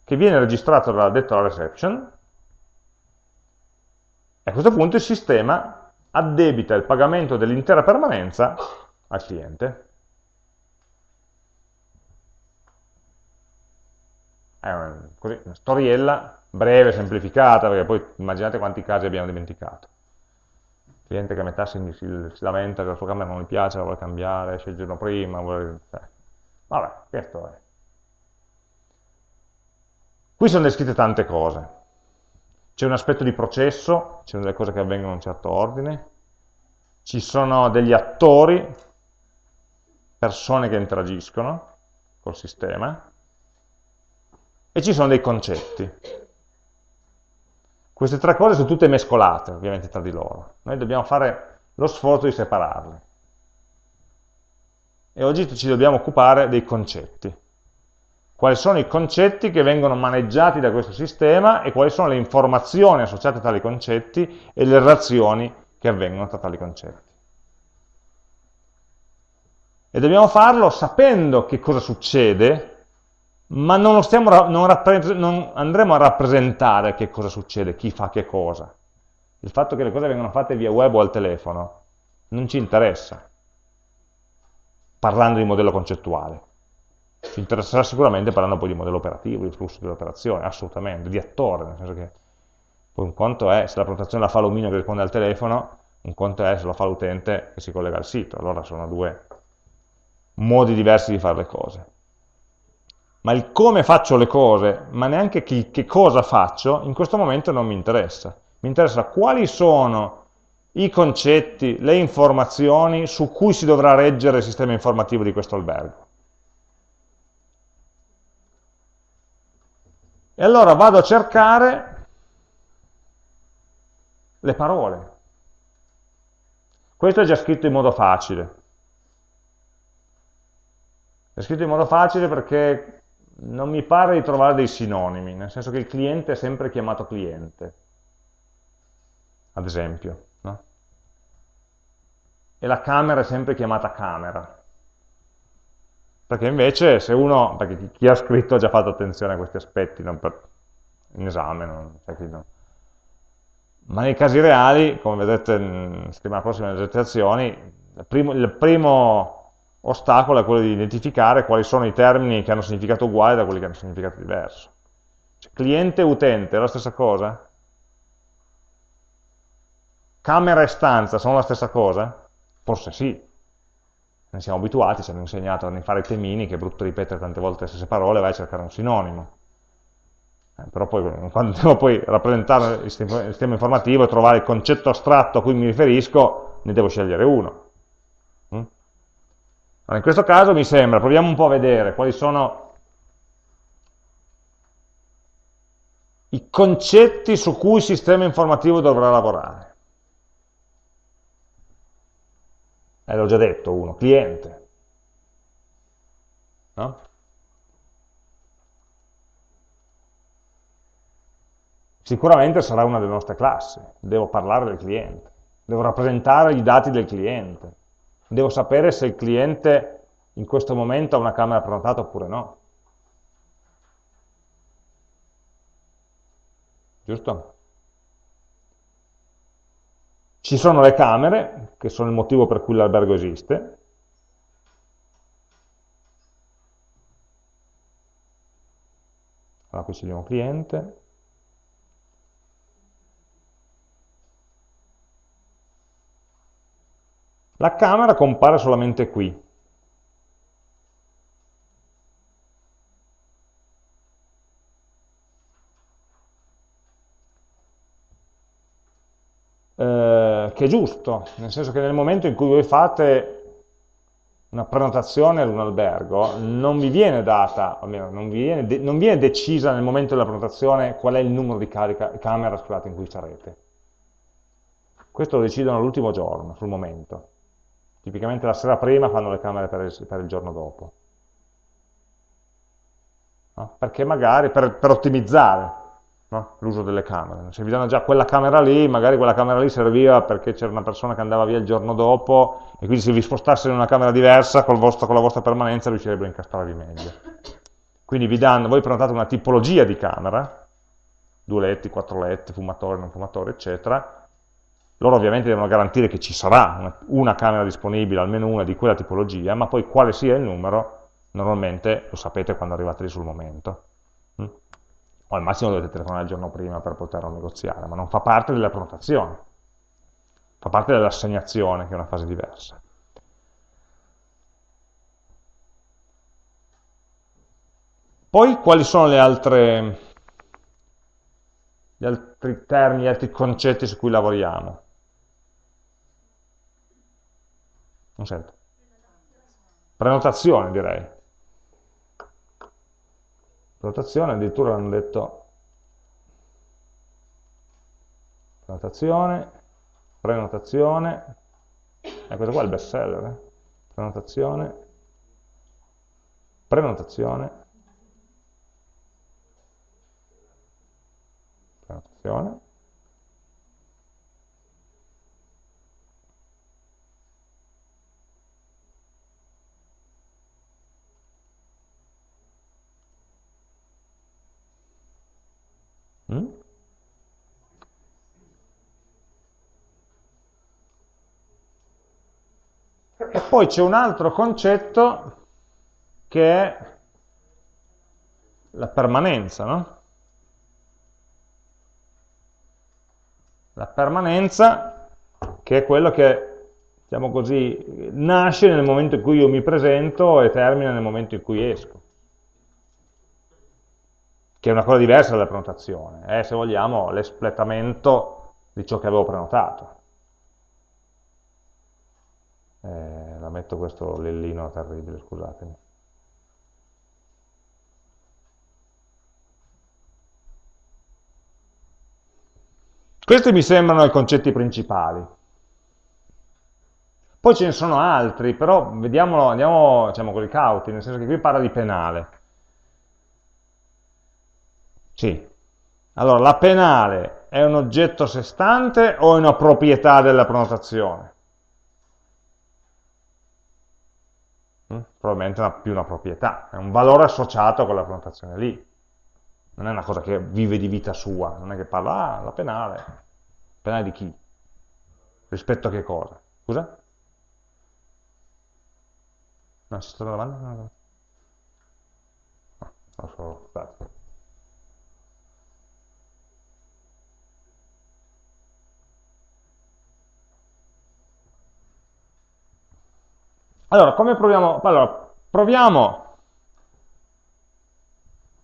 che viene registrato dall'addetto alla reception, e a questo punto il sistema addebita il pagamento dell'intera permanenza al cliente. È una, così, una storiella breve, semplificata, perché poi immaginate quanti casi abbiamo dimenticato. Il cliente che a metà si, si, si lamenta che la sua camera non gli piace, la vuole cambiare, esce il giorno prima, vuole... Eh. Vabbè, questo è. Qui sono descritte tante cose. C'è un aspetto di processo, ci sono delle cose che avvengono in un certo ordine, ci sono degli attori, persone che interagiscono col sistema, e ci sono dei concetti. Queste tre cose sono tutte mescolate, ovviamente, tra di loro. Noi dobbiamo fare lo sforzo di separarle. E oggi ci dobbiamo occupare dei concetti. Quali sono i concetti che vengono maneggiati da questo sistema e quali sono le informazioni associate a tali concetti e le relazioni che avvengono tra tali concetti. E dobbiamo farlo sapendo che cosa succede ma non, non, non, andremo a rappresentare che cosa succede, chi fa che cosa. Il fatto che le cose vengono fatte via web o al telefono non ci interessa, parlando di modello concettuale. Ci interesserà sicuramente parlando poi di modello operativo, di flusso dell'operazione, assolutamente, di attore, nel senso che poi un conto è se la prenotazione la fa l'omino che risponde al telefono, un conto è se lo fa l'utente che si collega al sito, allora sono due modi diversi di fare le cose ma il come faccio le cose, ma neanche che, che cosa faccio, in questo momento non mi interessa. Mi interessa quali sono i concetti, le informazioni su cui si dovrà reggere il sistema informativo di questo albergo. E allora vado a cercare le parole. Questo è già scritto in modo facile. È scritto in modo facile perché non mi pare di trovare dei sinonimi, nel senso che il cliente è sempre chiamato cliente, ad esempio. No? E la camera è sempre chiamata camera. Perché invece se uno, perché chi ha scritto ha già fatto attenzione a questi aspetti, non per, in esame, non, cioè no. ma nei casi reali, come vedete in settimana prossima nelle esercitazioni, il primo, il primo ostacolo è quello di identificare quali sono i termini che hanno significato uguale da quelli che hanno significato diverso. Cioè, cliente e utente è la stessa cosa? Camera e stanza sono la stessa cosa? Forse sì, ne siamo abituati, ci hanno insegnato a fare i temini, che è brutto ripetere tante volte le stesse parole, vai a cercare un sinonimo. Eh, però poi, quando devo poi rappresentare il sistema informativo e trovare il concetto astratto a cui mi riferisco, ne devo scegliere uno. Allora, in questo caso mi sembra, proviamo un po' a vedere quali sono i concetti su cui il sistema informativo dovrà lavorare. eh, l'ho già detto uno, cliente. No? Sicuramente sarà una delle nostre classi, devo parlare del cliente, devo rappresentare i dati del cliente, devo sapere se il cliente in questo momento ha una camera prenotata oppure no. Giusto? Ci sono le camere, che sono il motivo per cui l'albergo esiste, allora qui scegliamo cliente, la camera compare solamente qui, eh, che è giusto, nel senso che nel momento in cui voi fate una prenotazione ad un albergo, non vi viene data, almeno non, viene, non viene decisa nel momento della prenotazione qual è il numero di camera scusate, in cui sarete. Questo lo decidono l'ultimo giorno, sul momento. Tipicamente la sera prima fanno le camere per il, per il giorno dopo. No? Perché magari, per, per ottimizzare, no? l'uso delle camere. Se vi danno già quella camera lì, magari quella camera lì serviva perché c'era una persona che andava via il giorno dopo e quindi se vi spostassero in una camera diversa vostro, con la vostra permanenza riuscirebbero a incastrarvi meglio. Quindi vi danno, voi prenotate una tipologia di camera, due letti, quattro letti, fumatore, non fumatore, eccetera, loro ovviamente devono garantire che ci sarà una, una camera disponibile, almeno una di quella tipologia, ma poi quale sia il numero, normalmente lo sapete quando arrivate lì sul momento o al massimo dovete telefonare il giorno prima per poterlo negoziare, ma non fa parte della prenotazione, fa parte dell'assegnazione, che è una fase diversa. Poi quali sono le altre, gli altri termini, gli altri concetti su cui lavoriamo? Non sento. Prenotazione direi prenotazione, addirittura hanno detto prenotazione, prenotazione, e questo qua è il best seller, eh? prenotazione, prenotazione, prenotazione, Mm? E poi c'è un altro concetto che è la permanenza, no? La permanenza che è quello che, diciamo così, nasce nel momento in cui io mi presento e termina nel momento in cui esco che è una cosa diversa dalla prenotazione, è se vogliamo l'espletamento di ciò che avevo prenotato. Eh, metto questo lellino terribile, scusatemi. Questi mi sembrano i concetti principali. Poi ce ne sono altri, però vediamolo, andiamo diciamo, con i cauti, nel senso che qui parla di penale. Sì. Allora, la penale è un oggetto a sé stante o è una proprietà della prenotazione? Probabilmente è più una proprietà, è un valore associato a quella prenotazione lì. Non è una cosa che vive di vita sua, non è che parla, ah, la penale. Penale di chi? Rispetto a che cosa? Scusa? No, c'è stata una domanda? No, no. No, so, scusate. Allora, come proviamo? Allora, proviamo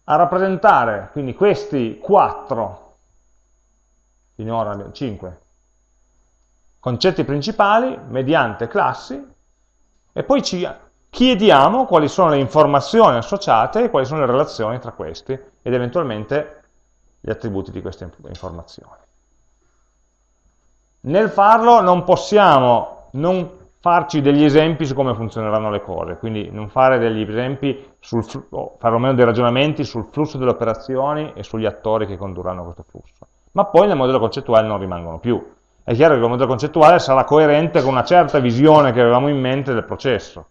a rappresentare quindi questi quattro, finora abbiamo cinque, concetti principali mediante classi e poi ci chiediamo quali sono le informazioni associate e quali sono le relazioni tra questi ed eventualmente gli attributi di queste informazioni. Nel farlo non possiamo non farci degli esempi su come funzioneranno le cose, quindi non fare degli esempi, sul, o perlomeno dei ragionamenti sul flusso delle operazioni e sugli attori che condurranno questo flusso. Ma poi nel modello concettuale non rimangono più. È chiaro che il modello concettuale sarà coerente con una certa visione che avevamo in mente del processo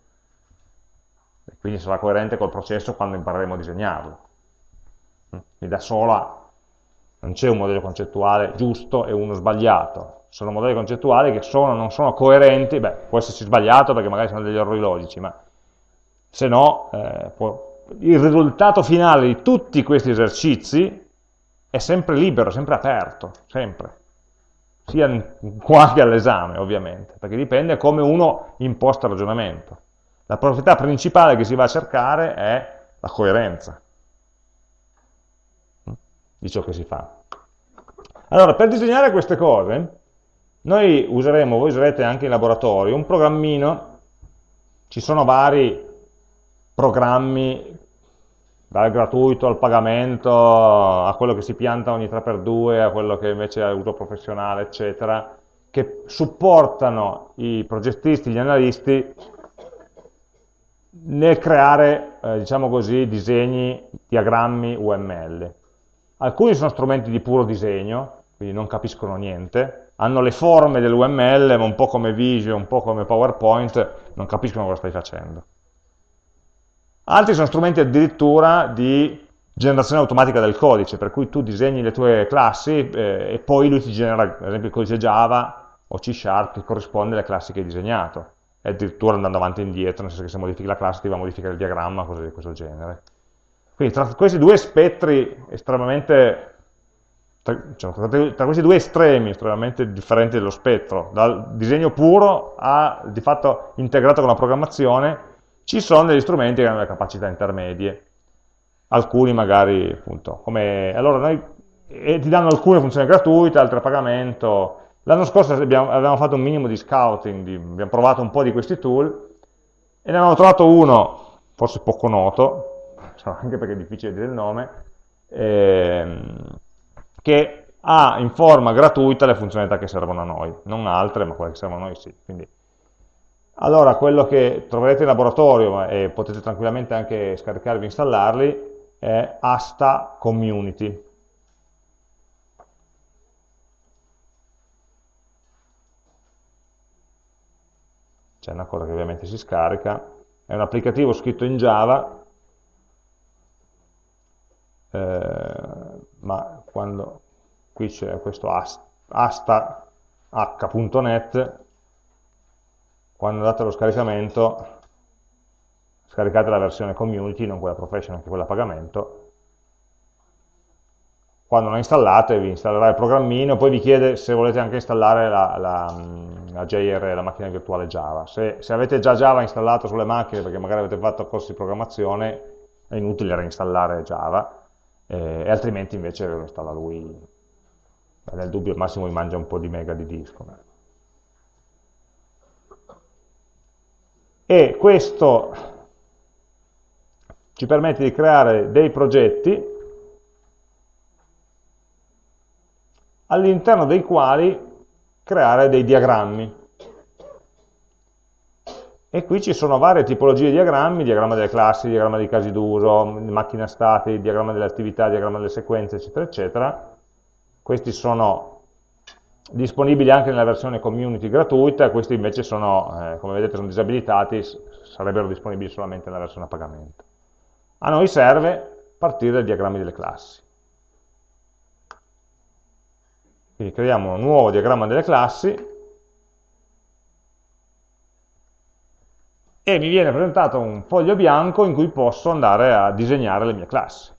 quindi sarà coerente col processo quando impareremo a disegnarlo. Quindi da sola non c'è un modello concettuale giusto e uno sbagliato, sono modelli concettuali che sono, non sono coerenti, beh, può esserci sbagliato perché magari sono degli errori logici, ma se no eh, può, il risultato finale di tutti questi esercizi è sempre libero, sempre aperto, sempre, sia qua che all'esame ovviamente, perché dipende come uno imposta il ragionamento. La proprietà principale che si va a cercare è la coerenza di ciò che si fa. Allora, per disegnare queste cose, noi useremo, voi userete anche in laboratorio, un programmino, ci sono vari programmi, dal gratuito al pagamento, a quello che si pianta ogni 3x2, a quello che invece è uso professionale, eccetera, che supportano i progettisti, gli analisti nel creare, eh, diciamo così, disegni, diagrammi UML. Alcuni sono strumenti di puro disegno, quindi non capiscono niente, hanno le forme dell'UML, ma un po' come Visio, un po' come PowerPoint, non capiscono cosa stai facendo. Altri sono strumenti addirittura di generazione automatica del codice, per cui tu disegni le tue classi eh, e poi lui ti genera, ad esempio, il codice Java o C Sharp che corrisponde alle classi che hai disegnato e addirittura andando avanti e indietro, nel senso che se modifichi la classe ti va a modificare il diagramma, cose di questo genere. Quindi tra questi due spettri estremamente, tra, cioè, tra, questi due estremi estremamente differenti dello spettro, dal disegno puro a di fatto integrato con la programmazione, ci sono degli strumenti che hanno delle capacità intermedie. Alcuni magari, appunto, come... Allora noi e ti danno alcune funzioni gratuite, altre a pagamento, L'anno scorso abbiamo, avevamo fatto un minimo di scouting, di, abbiamo provato un po' di questi tool e ne avevamo trovato uno, forse poco noto, anche perché è difficile dire il nome, ehm, che ha in forma gratuita le funzionalità che servono a noi, non altre, ma quelle che servono a noi sì. Quindi, allora, quello che troverete in laboratorio e potete tranquillamente anche scaricarvi e installarli è Asta Community, c'è una cosa che ovviamente si scarica, è un applicativo scritto in Java, eh, ma quando qui c'è questo asta.h.net, quando andate allo scaricamento, scaricate la versione community, non quella professional, anche quella a pagamento, quando la installate vi installerà il programmino, poi vi chiede se volete anche installare la, la, la JR, la macchina virtuale Java. Se, se, avete già Java installato sulle macchine, perché magari avete fatto corsi di programmazione, è inutile reinstallare Java, eh, e altrimenti invece lo installa lui. Nel dubbio al massimo vi mangia un po' di mega di disco. E questo ci permette di creare dei progetti all'interno dei quali creare dei diagrammi. E qui ci sono varie tipologie di diagrammi, diagramma delle classi, diagramma dei casi d'uso, macchina stati, diagramma delle attività, diagramma delle sequenze, eccetera, eccetera. Questi sono disponibili anche nella versione community gratuita, questi invece sono, eh, come vedete, sono disabilitati, sarebbero disponibili solamente nella versione a pagamento. A noi serve partire dai diagrammi delle classi. Quindi creiamo un nuovo diagramma delle classi e mi viene presentato un foglio bianco in cui posso andare a disegnare le mie classi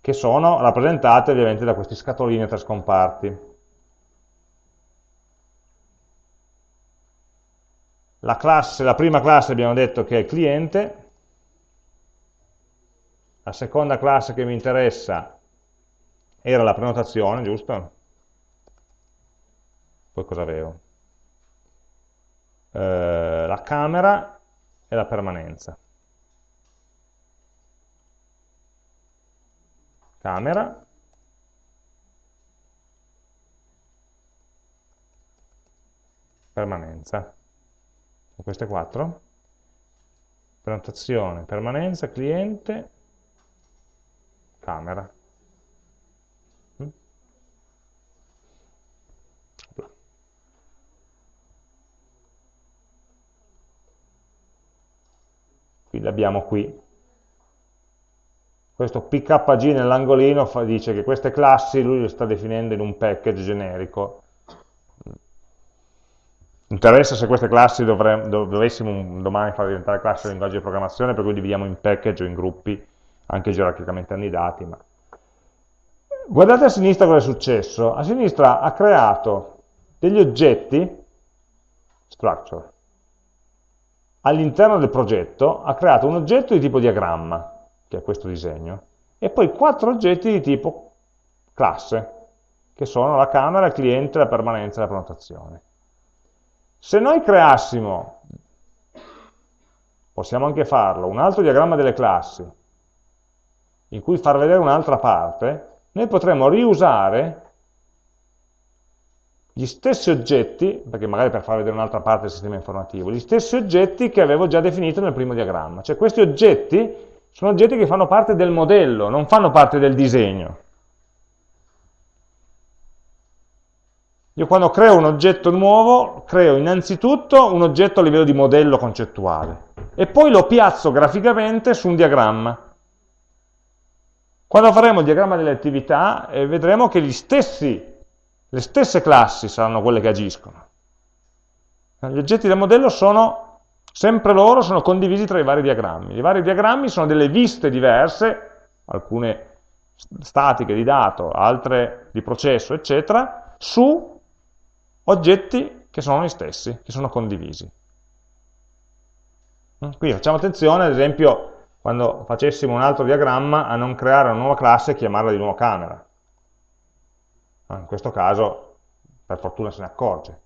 che sono rappresentate ovviamente da questi scatolini a tre scomparti. La, classe, la prima classe abbiamo detto che è il cliente, la seconda classe che mi interessa era la prenotazione, giusto? Poi cosa avevo? Eh, la camera e la permanenza. Camera. Permanenza. Queste quattro. Prenotazione, permanenza, cliente, camera. Qui l'abbiamo qui. Questo pkg nell'angolino dice che queste classi lui le sta definendo in un package generico. Interessa se queste classi dovremmo, dovessimo domani far diventare classi di linguaggio di programmazione, per cui dividiamo in package o in gruppi, anche gerarchicamente annidati. Ma... Guardate a sinistra cosa è successo. A sinistra ha creato degli oggetti, structure, all'interno del progetto ha creato un oggetto di tipo diagramma, che è questo disegno, e poi quattro oggetti di tipo classe, che sono la camera, il cliente, la permanenza e la prenotazione. Se noi creassimo, possiamo anche farlo, un altro diagramma delle classi, in cui far vedere un'altra parte, noi potremmo riusare gli stessi oggetti, perché magari per far vedere un'altra parte del sistema informativo, gli stessi oggetti che avevo già definito nel primo diagramma. Cioè questi oggetti sono oggetti che fanno parte del modello, non fanno parte del disegno. Io quando creo un oggetto nuovo, creo innanzitutto un oggetto a livello di modello concettuale e poi lo piazzo graficamente su un diagramma. Quando faremo il diagramma delle attività eh, vedremo che stessi, le stesse classi saranno quelle che agiscono. Gli oggetti del modello sono sempre loro sono condivisi tra i vari diagrammi. I vari diagrammi sono delle viste diverse, alcune statiche di dato, altre di processo, eccetera, su oggetti che sono gli stessi, che sono condivisi. Mm? Quindi facciamo attenzione, ad esempio, quando facessimo un altro diagramma, a non creare una nuova classe e chiamarla di nuovo camera. In questo caso, per fortuna se ne accorge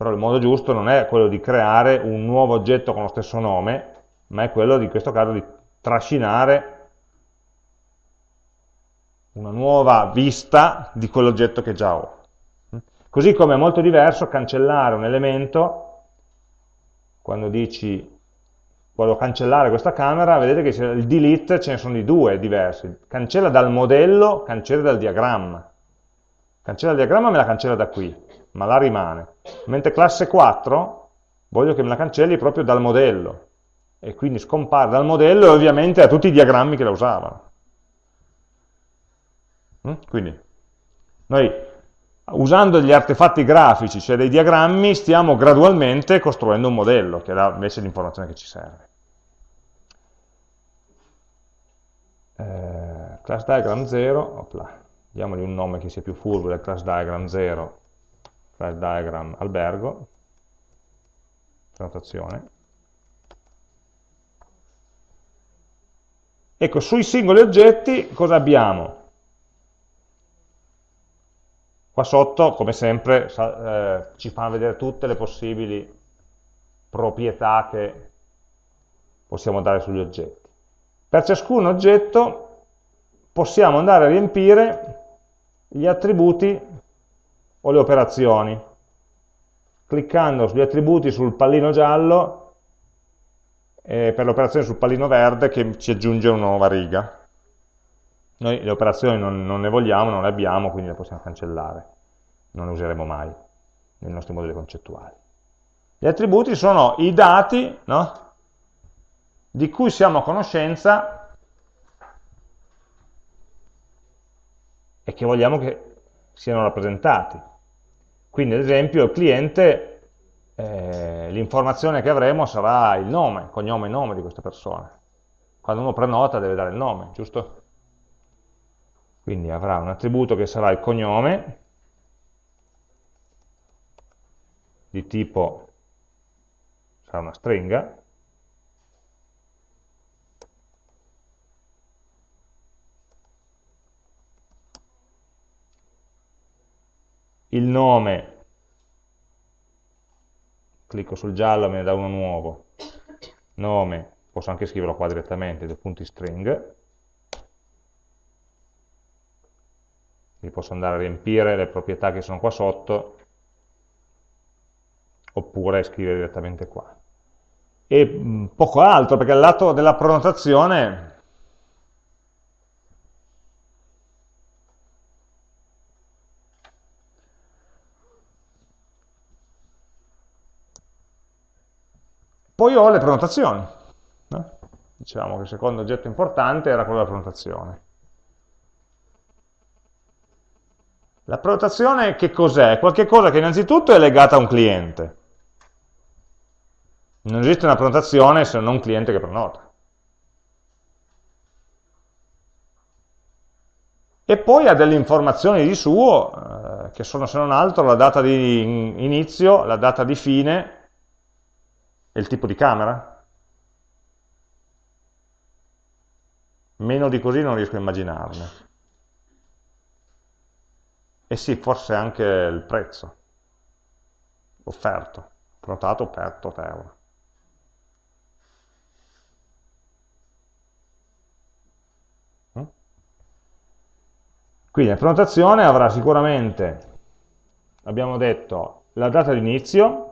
però il modo giusto non è quello di creare un nuovo oggetto con lo stesso nome, ma è quello, in questo caso, di trascinare una nuova vista di quell'oggetto che già ho. Così come è molto diverso cancellare un elemento, quando dici voglio cancellare questa camera, vedete che il delete ce ne sono di due diversi, cancella dal modello, cancella dal diagramma. Cancella il diagramma me la cancella da qui, ma la rimane. Mentre classe 4 voglio che me la cancelli proprio dal modello, e quindi scompare dal modello e ovviamente a tutti i diagrammi che la usavano. Mm? Quindi noi usando gli artefatti grafici, cioè dei diagrammi, stiamo gradualmente costruendo un modello, che dà invece l'informazione che ci serve. Eh, class diagram 0, opla, diamogli un nome che sia più furbo del class diagram 0, class diagram albergo, prenotazione. Ecco, sui singoli oggetti cosa abbiamo? Qua sotto, come sempre, eh, ci fanno vedere tutte le possibili proprietà che possiamo dare sugli oggetti. Per ciascun oggetto possiamo andare a riempire gli attributi o le operazioni. Cliccando sugli attributi sul pallino giallo e per l'operazione sul pallino verde che ci aggiunge una nuova riga. Noi le operazioni non, non, ne vogliamo, non le abbiamo, quindi le possiamo cancellare. Non le useremo mai nei nostri modelli concettuali. Gli attributi sono i dati no? Di cui siamo a conoscenza e che vogliamo che siano rappresentati. Quindi ad esempio il cliente, eh, l'informazione che avremo sarà il nome, cognome e nome di questa persona. Quando uno prenota deve dare il nome, giusto? Quindi avrà un attributo che sarà il cognome, di tipo sarà una stringa, il nome, clicco sul giallo me ne dà uno nuovo, nome, posso anche scriverlo qua direttamente, due punti string, quindi posso andare a riempire le proprietà che sono qua sotto, oppure scrivere direttamente qua. E poco altro, perché al lato della prenotazione Poi ho le prenotazioni. No? Dicevamo che il secondo oggetto importante era quello della prenotazione. La prenotazione che cos'è? Qualche cosa che innanzitutto è legata a un cliente. Non esiste una prenotazione se non un cliente che prenota. E poi ha delle informazioni di suo, eh, che sono se non altro la data di inizio, la data di fine e il tipo di camera? Meno di così non riesco a immaginarne. E sì, forse anche il prezzo offerto, prenotato per 8 euro. Quindi la prenotazione avrà sicuramente, abbiamo detto, la data di inizio,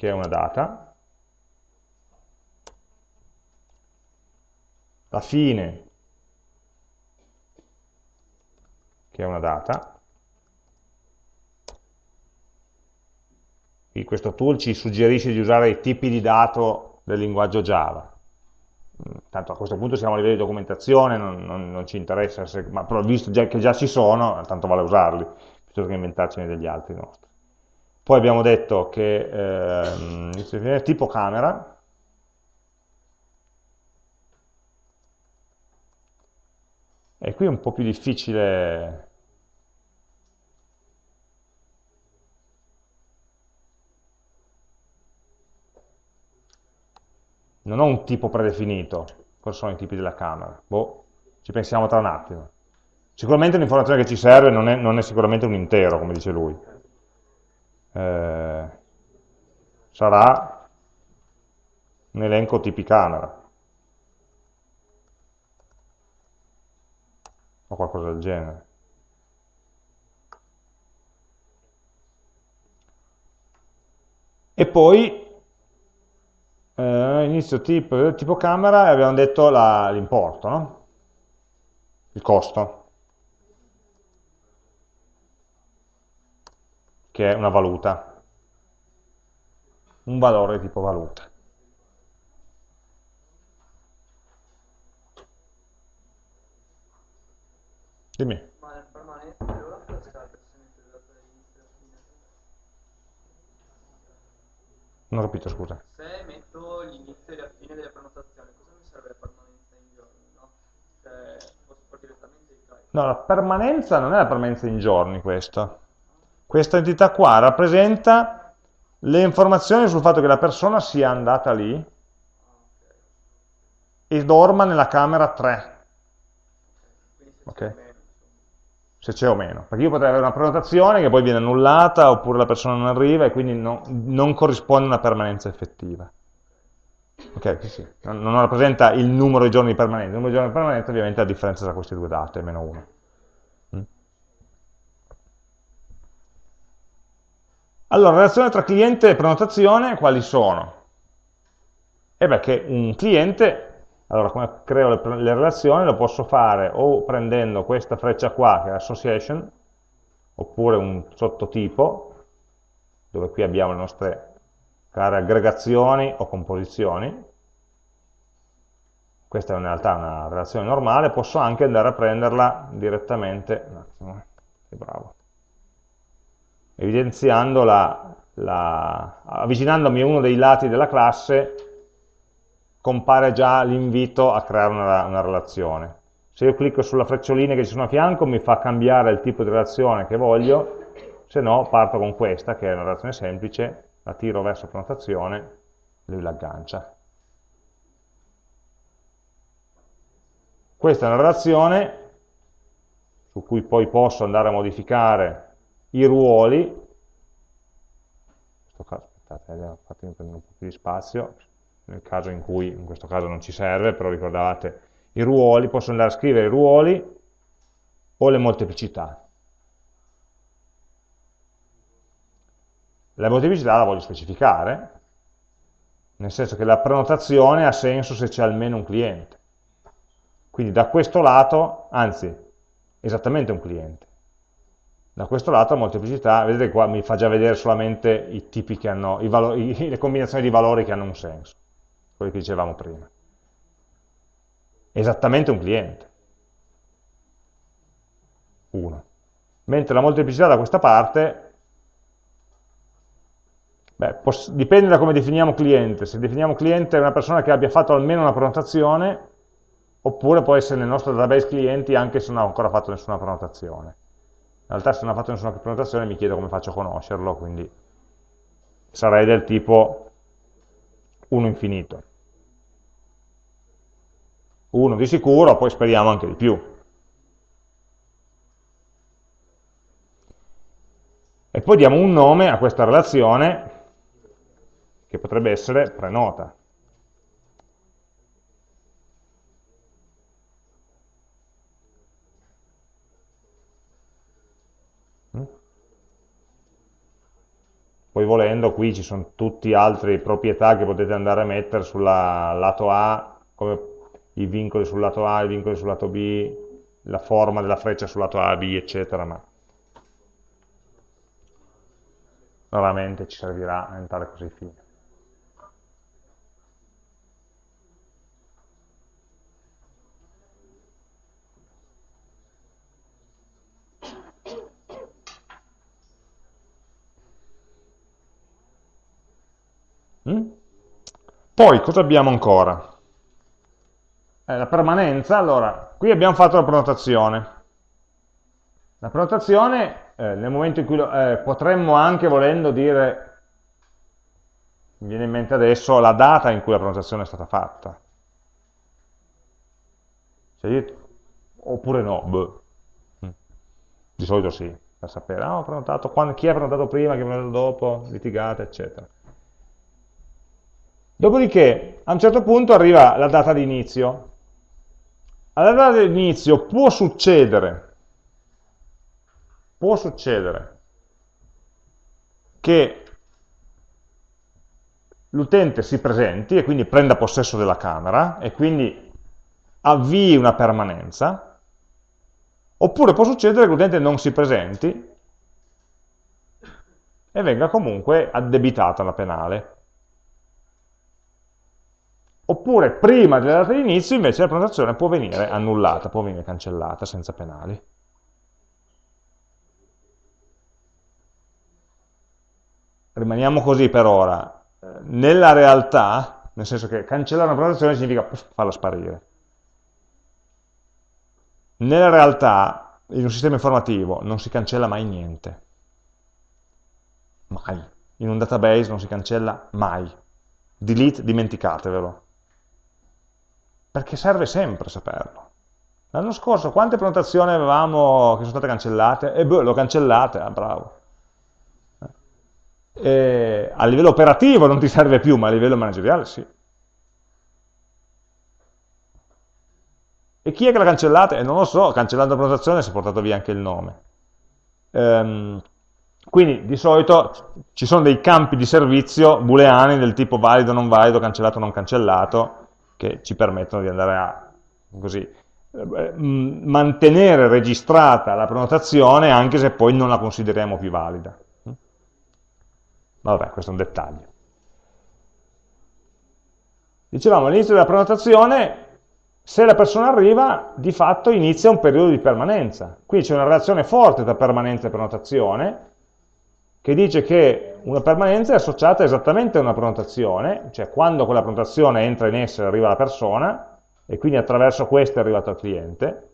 che è una data, la fine, che è una data, Qui questo tool ci suggerisce di usare i tipi di dato del linguaggio Java. Tanto a questo punto siamo a livello di documentazione, non, non, non ci interessa, se, ma però visto già, che già ci sono, tanto vale usarli, piuttosto che inventarcene degli altri nostri. Poi abbiamo detto che eh, tipo camera, e qui è un po' più difficile non ho un tipo predefinito, cosa sono i tipi della camera? Boh, ci pensiamo tra un attimo. Sicuramente l'informazione che ci serve non è, non è sicuramente un intero, come dice lui eh, sarà un elenco tipi camera o qualcosa del genere. E poi eh, inizio tipo, tipo camera e abbiamo detto l'importo, no? il costo. Che è una valuta, un valore di tipo valuta. Dimmi. Non ho capito, scusa. Se metto l'inizio e la fine delle prenotazioni, cosa mi serve la permanenza in giorni? No? Cioè, posso fare direttamente il calcolo? No, la permanenza non è la permanenza in giorni questa. Questa entità qua rappresenta le informazioni sul fatto che la persona sia andata lì e dorma nella camera 3. Okay? Se c'è o meno. Perché io potrei avere una prenotazione che poi viene annullata oppure la persona non arriva e quindi no, non corrisponde a una permanenza effettiva. Ok, sì. Non, non, rappresenta il numero di giorni permanenti, il numero di giorni permanenti ovviamente è la differenza tra queste due date, meno 1. Allora, relazione tra cliente e prenotazione, quali sono? E beh, che un cliente, allora come creo le, le relazioni, lo posso fare o prendendo questa freccia qua, che è association, oppure un sottotipo, dove qui abbiamo le nostre care aggregazioni o composizioni, questa è in realtà una relazione normale, posso anche andare a prenderla direttamente, un attimo, eh, sei bravo, evidenziando la, la, avvicinandomi a uno dei lati della classe, compare già l'invito a creare una, una relazione. Se io clicco sulla frecciolina che ci sono a fianco mi fa cambiare il tipo di relazione che voglio, se no parto con questa, che è una relazione semplice, la tiro verso prenotazione, lui l'aggancia. Questa è una relazione su cui poi posso andare a modificare i ruoli, in questo caso, aspettate, fatemi prendere un po' più di spazio, nel caso in cui in questo caso non ci serve, però ricordate i ruoli, posso andare a scrivere i ruoli o le molteplicità. La molteplicità la voglio specificare, nel senso che la prenotazione ha senso se c'è almeno un cliente. Quindi da questo lato, anzi, esattamente un cliente. Da questo lato la molteplicità, vedete qua mi fa già vedere solamente i tipi che hanno, i valori, le combinazioni di valori che hanno un senso, quelli che dicevamo prima. Esattamente un cliente. Uno. Mentre la molteplicità da questa parte Beh, dipende da come definiamo cliente. Se definiamo cliente è una persona che abbia fatto almeno una prenotazione, oppure può essere nel nostro database clienti anche se non ha ancora fatto nessuna prenotazione. In realtà se non ha fatto nessuna prenotazione mi chiedo come faccio a conoscerlo, quindi sarei del tipo 1 infinito. 1 di sicuro, poi speriamo anche di più. E poi diamo un nome a questa relazione che potrebbe essere prenota. Volendo qui ci sono tutte altre proprietà che potete andare a mettere sul lato A, come i vincoli sul lato A, i vincoli sul lato B, la forma della freccia sul lato A, B, eccetera, ma raramente ci servirà a entrare così fine. Mm? Poi cosa abbiamo ancora? Eh, la permanenza, allora, qui abbiamo fatto la prenotazione. La prenotazione, eh, nel momento in cui lo, eh, potremmo anche, volendo dire, mi viene in mente adesso, la data in cui la prenotazione è stata fatta. Cioè, oppure no, Beh. Mm. Di solito sì, per sapere, ah, ho prenotato, quando, chi ha prenotato prima, chi ha prenotato dopo, litigate, eccetera. Dopodiché, a un certo punto arriva la data di inizio. Alla data di inizio può succedere, può succedere che l'utente si presenti e quindi prenda possesso della camera e quindi avvii una permanenza, oppure può succedere che l'utente non si presenti e venga comunque addebitata la penale. Oppure prima della data di inizio invece la prenotazione può venire annullata, può venire cancellata senza penali. Rimaniamo così per ora. Nella realtà, nel senso che cancellare una prenotazione significa farla sparire. Nella realtà, in un sistema informativo, non si cancella mai niente. Mai. In un database non si cancella mai. Delete, dimenticatevelo perché serve sempre saperlo. L'anno scorso quante prenotazioni avevamo che sono state cancellate? E beh, boh, l'ho cancellate, ah, bravo. E a livello operativo non ti serve più, ma a livello manageriale sì. E chi è che l'ha cancellata? E non lo so, cancellando la prenotazione si è portato via anche il nome. Ehm, quindi di solito ci sono dei campi di servizio booleani del tipo valido, non valido, cancellato, non cancellato, che ci permettono di andare a così, eh, mantenere registrata la prenotazione anche se poi non la consideriamo più valida. Vabbè, questo è un dettaglio. Dicevamo all'inizio della prenotazione, se la persona arriva, di fatto inizia un periodo di permanenza. Qui c'è una relazione forte tra permanenza e prenotazione, che dice che una permanenza è associata esattamente a una prenotazione, cioè quando quella prenotazione entra in essere arriva la persona, e quindi attraverso questa è arrivato al cliente.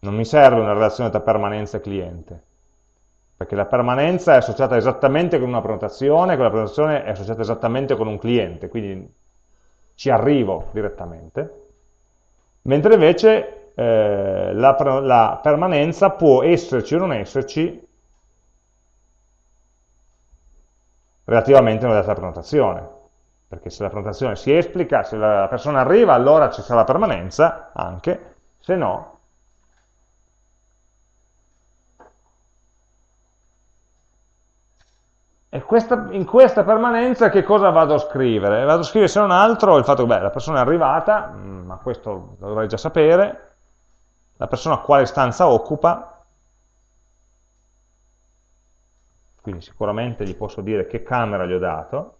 Non mi serve una relazione tra permanenza e cliente, perché la permanenza è associata esattamente con una prenotazione, quella prenotazione è associata esattamente con un cliente, quindi ci arrivo direttamente, mentre invece eh, la, la, permanenza può esserci o non esserci relativamente a una data prenotazione, perché se la prenotazione si esplica, se la persona arriva, allora ci sarà la permanenza anche, se no E questa, in questa permanenza che cosa vado a scrivere? Vado a scrivere se non altro il fatto che beh, la persona è arrivata, mm, ma questo lo dovrei già sapere, la persona quale stanza occupa, quindi sicuramente gli posso dire che camera gli ho dato,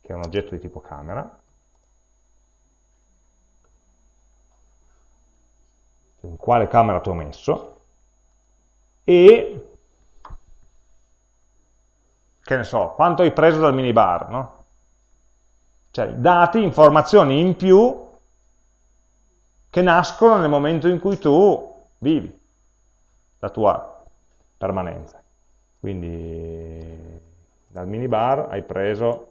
che è un oggetto di tipo camera, in quale camera ti ho messo, e che ne so, quanto hai preso dal minibar, no? Cioè dati, informazioni in più che nascono nel momento in cui tu vivi la tua permanenza. Quindi dal minibar hai preso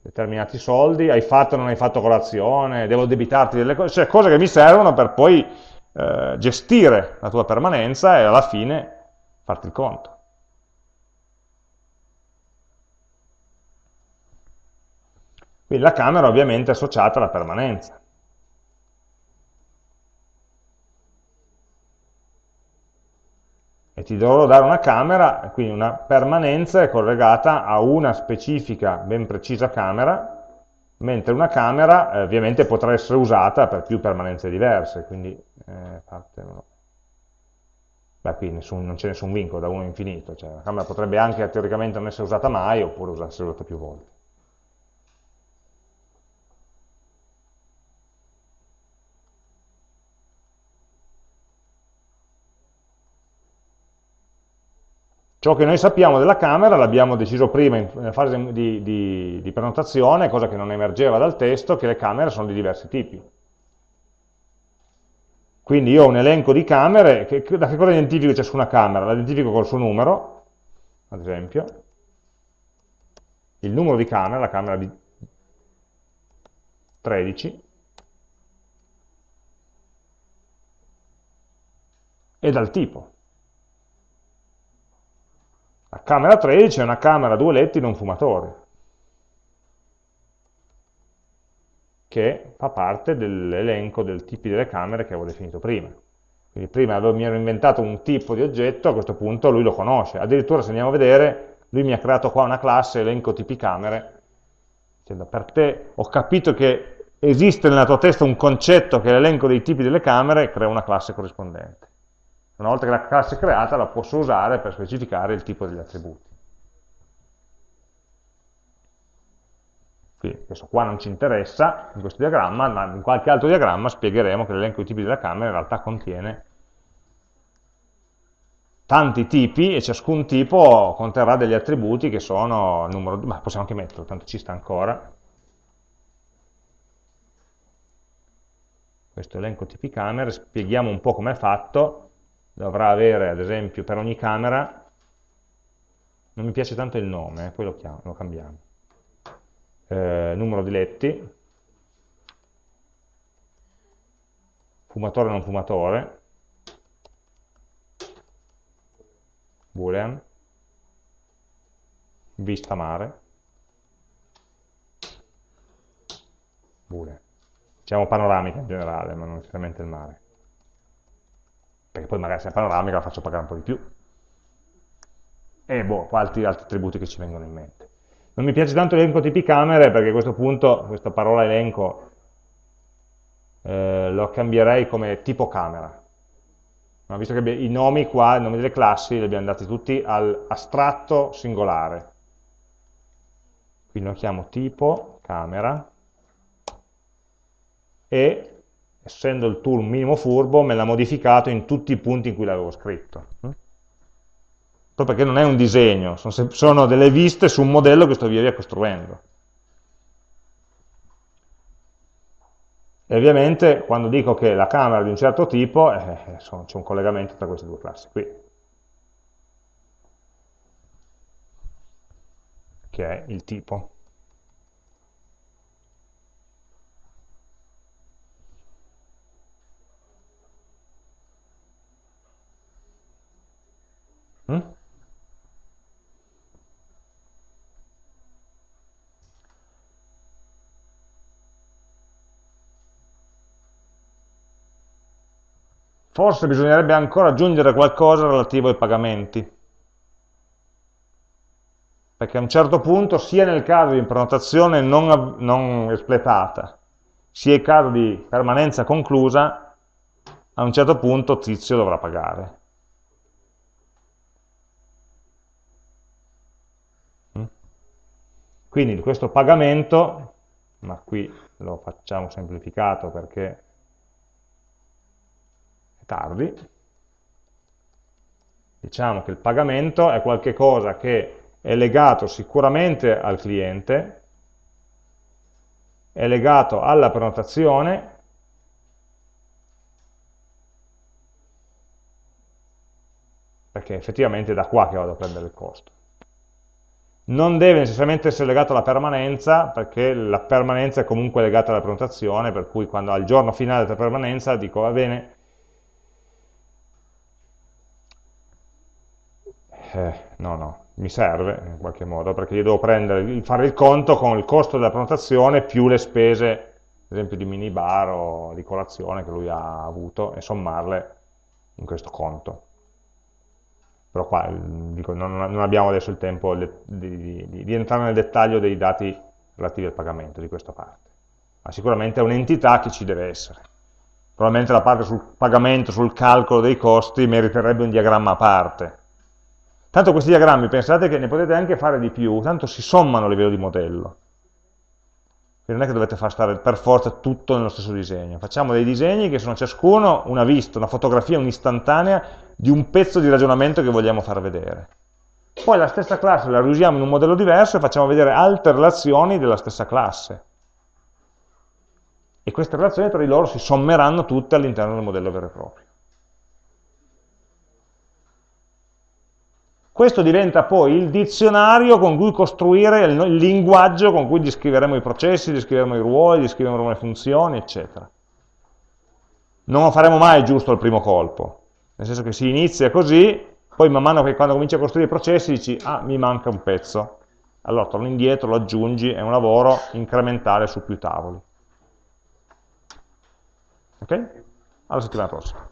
determinati soldi, hai fatto o non hai fatto colazione, devo debitarti delle cose, cioè cose che mi servono per poi eh, gestire la tua permanenza e alla fine farti il conto. Quindi la camera ovviamente è associata alla permanenza. E ti dovrò dare una camera, quindi una permanenza è collegata a una specifica, ben precisa camera, mentre una camera eh, ovviamente potrà essere usata per più permanenze diverse, quindi eh, parte. Beh, qui nessun, non c'è nessun vincolo da 1 infinito, cioè la camera potrebbe anche teoricamente non essere usata mai oppure essere usata più volte. Ciò che noi sappiamo della camera l'abbiamo deciso prima in fase di, di, di, prenotazione, cosa che non emergeva dal testo, che le camere sono di diversi tipi. Quindi io ho un elenco di camere, che, da che cosa identifico ciascuna camera? La identifico col suo numero, ad esempio, il numero di camera, la camera di 13, e dal tipo. La camera 13 è una camera a due letti non fumatori, che fa parte dell'elenco dei tipi delle camere che avevo definito prima. Quindi prima mi ero inventato un tipo di oggetto, a questo punto lui lo conosce. Addirittura se andiamo a vedere, lui mi ha creato qua una classe elenco tipi camere, dicendo per te ho capito che esiste nella tua testa un concetto che è l'elenco dei tipi delle camere, crea una classe corrispondente. Una volta che la classe è creata la posso usare per specificare il tipo degli attributi. Quindi questo qua non ci interessa in questo diagramma, ma in qualche altro diagramma spiegheremo che l'elenco di tipi della camera in realtà contiene tanti tipi e ciascun tipo conterrà degli attributi che sono numero, ma possiamo anche metterlo, tanto ci sta ancora. Questo elenco tipi camere, spieghiamo un po' come è fatto, dovrà avere ad esempio per ogni camera, non mi piace tanto il nome, eh, poi lo, chiamo, lo cambiamo, eh, numero di letti, fumatore non fumatore, boolean, vista mare, Boolean. Diciamo panoramica in generale, ma non necessariamente il mare. Perché poi magari se è panoramica la faccio pagare un po' di più. E boh, altri, altri attributi che ci vengono in mente. Non mi piace tanto l'elenco tipi camere perché a questo punto questa parola elenco eh, lo cambierei come tipo camera. Ma visto che i nomi qua, i nomi delle classi, li abbiamo dati tutti all'astratto singolare. Quindi lo chiamo tipo camera e essendo il tool minimo furbo me l'ha modificato in tutti i punti in cui l'avevo scritto. Proprio perché non è un disegno, sono, delle viste su un modello che sto via via costruendo. E ovviamente quando dico che la camera è di un certo tipo, eh, c'è un collegamento tra queste due classi qui. Che è il tipo. Mm? Forse bisognerebbe ancora aggiungere qualcosa relativo ai pagamenti. Perché a un certo punto, sia nel caso di prenotazione non, non espletata, sia in caso di permanenza conclusa, a un certo punto Tizio dovrà pagare. Quindi questo pagamento, ma qui lo facciamo semplificato perché tardi, diciamo che il pagamento è qualcosa che è legato sicuramente al cliente, è legato alla prenotazione, perché effettivamente è da qua che vado a prendere il costo. Non deve necessariamente essere legato alla permanenza, perché la permanenza è comunque legata alla prenotazione, per cui quando al giorno finale della permanenza dico va bene, eh, no, no, mi serve in qualche modo, perché io devo prendere, fare il conto con il costo della prenotazione più le spese, ad esempio di minibar o di colazione che lui ha avuto, e sommarle in questo conto. Però qua dico, non, non, abbiamo adesso il tempo di, di, di, di, entrare nel dettaglio dei dati relativi al pagamento di questa parte. Ma sicuramente è un'entità che ci deve essere. Probabilmente la parte sul pagamento, sul calcolo dei costi, meriterebbe un diagramma a parte Tanto questi diagrammi pensate che ne potete anche fare di più, tanto si sommano a livello di modello. Quindi non è che dovete far stare per forza tutto nello stesso disegno. Facciamo dei disegni che sono ciascuno una vista, una fotografia, un'istantanea di un pezzo di ragionamento che vogliamo far vedere. Poi la stessa classe la riusiamo in un modello diverso e facciamo vedere altre relazioni della stessa classe. E queste relazioni tra di loro si sommeranno tutte all'interno del modello vero e proprio. Questo diventa poi il dizionario con cui costruire il, linguaggio con cui descriveremo i processi, descriveremo i ruoli, descriveremo le funzioni, eccetera. Non lo faremo mai giusto al primo colpo, nel senso che si inizia così, poi man mano che quando cominci a costruire i processi dici, ah, mi manca un pezzo. Allora torni indietro, lo aggiungi, è un lavoro incrementale su più tavoli. Ok? Alla settimana prossima.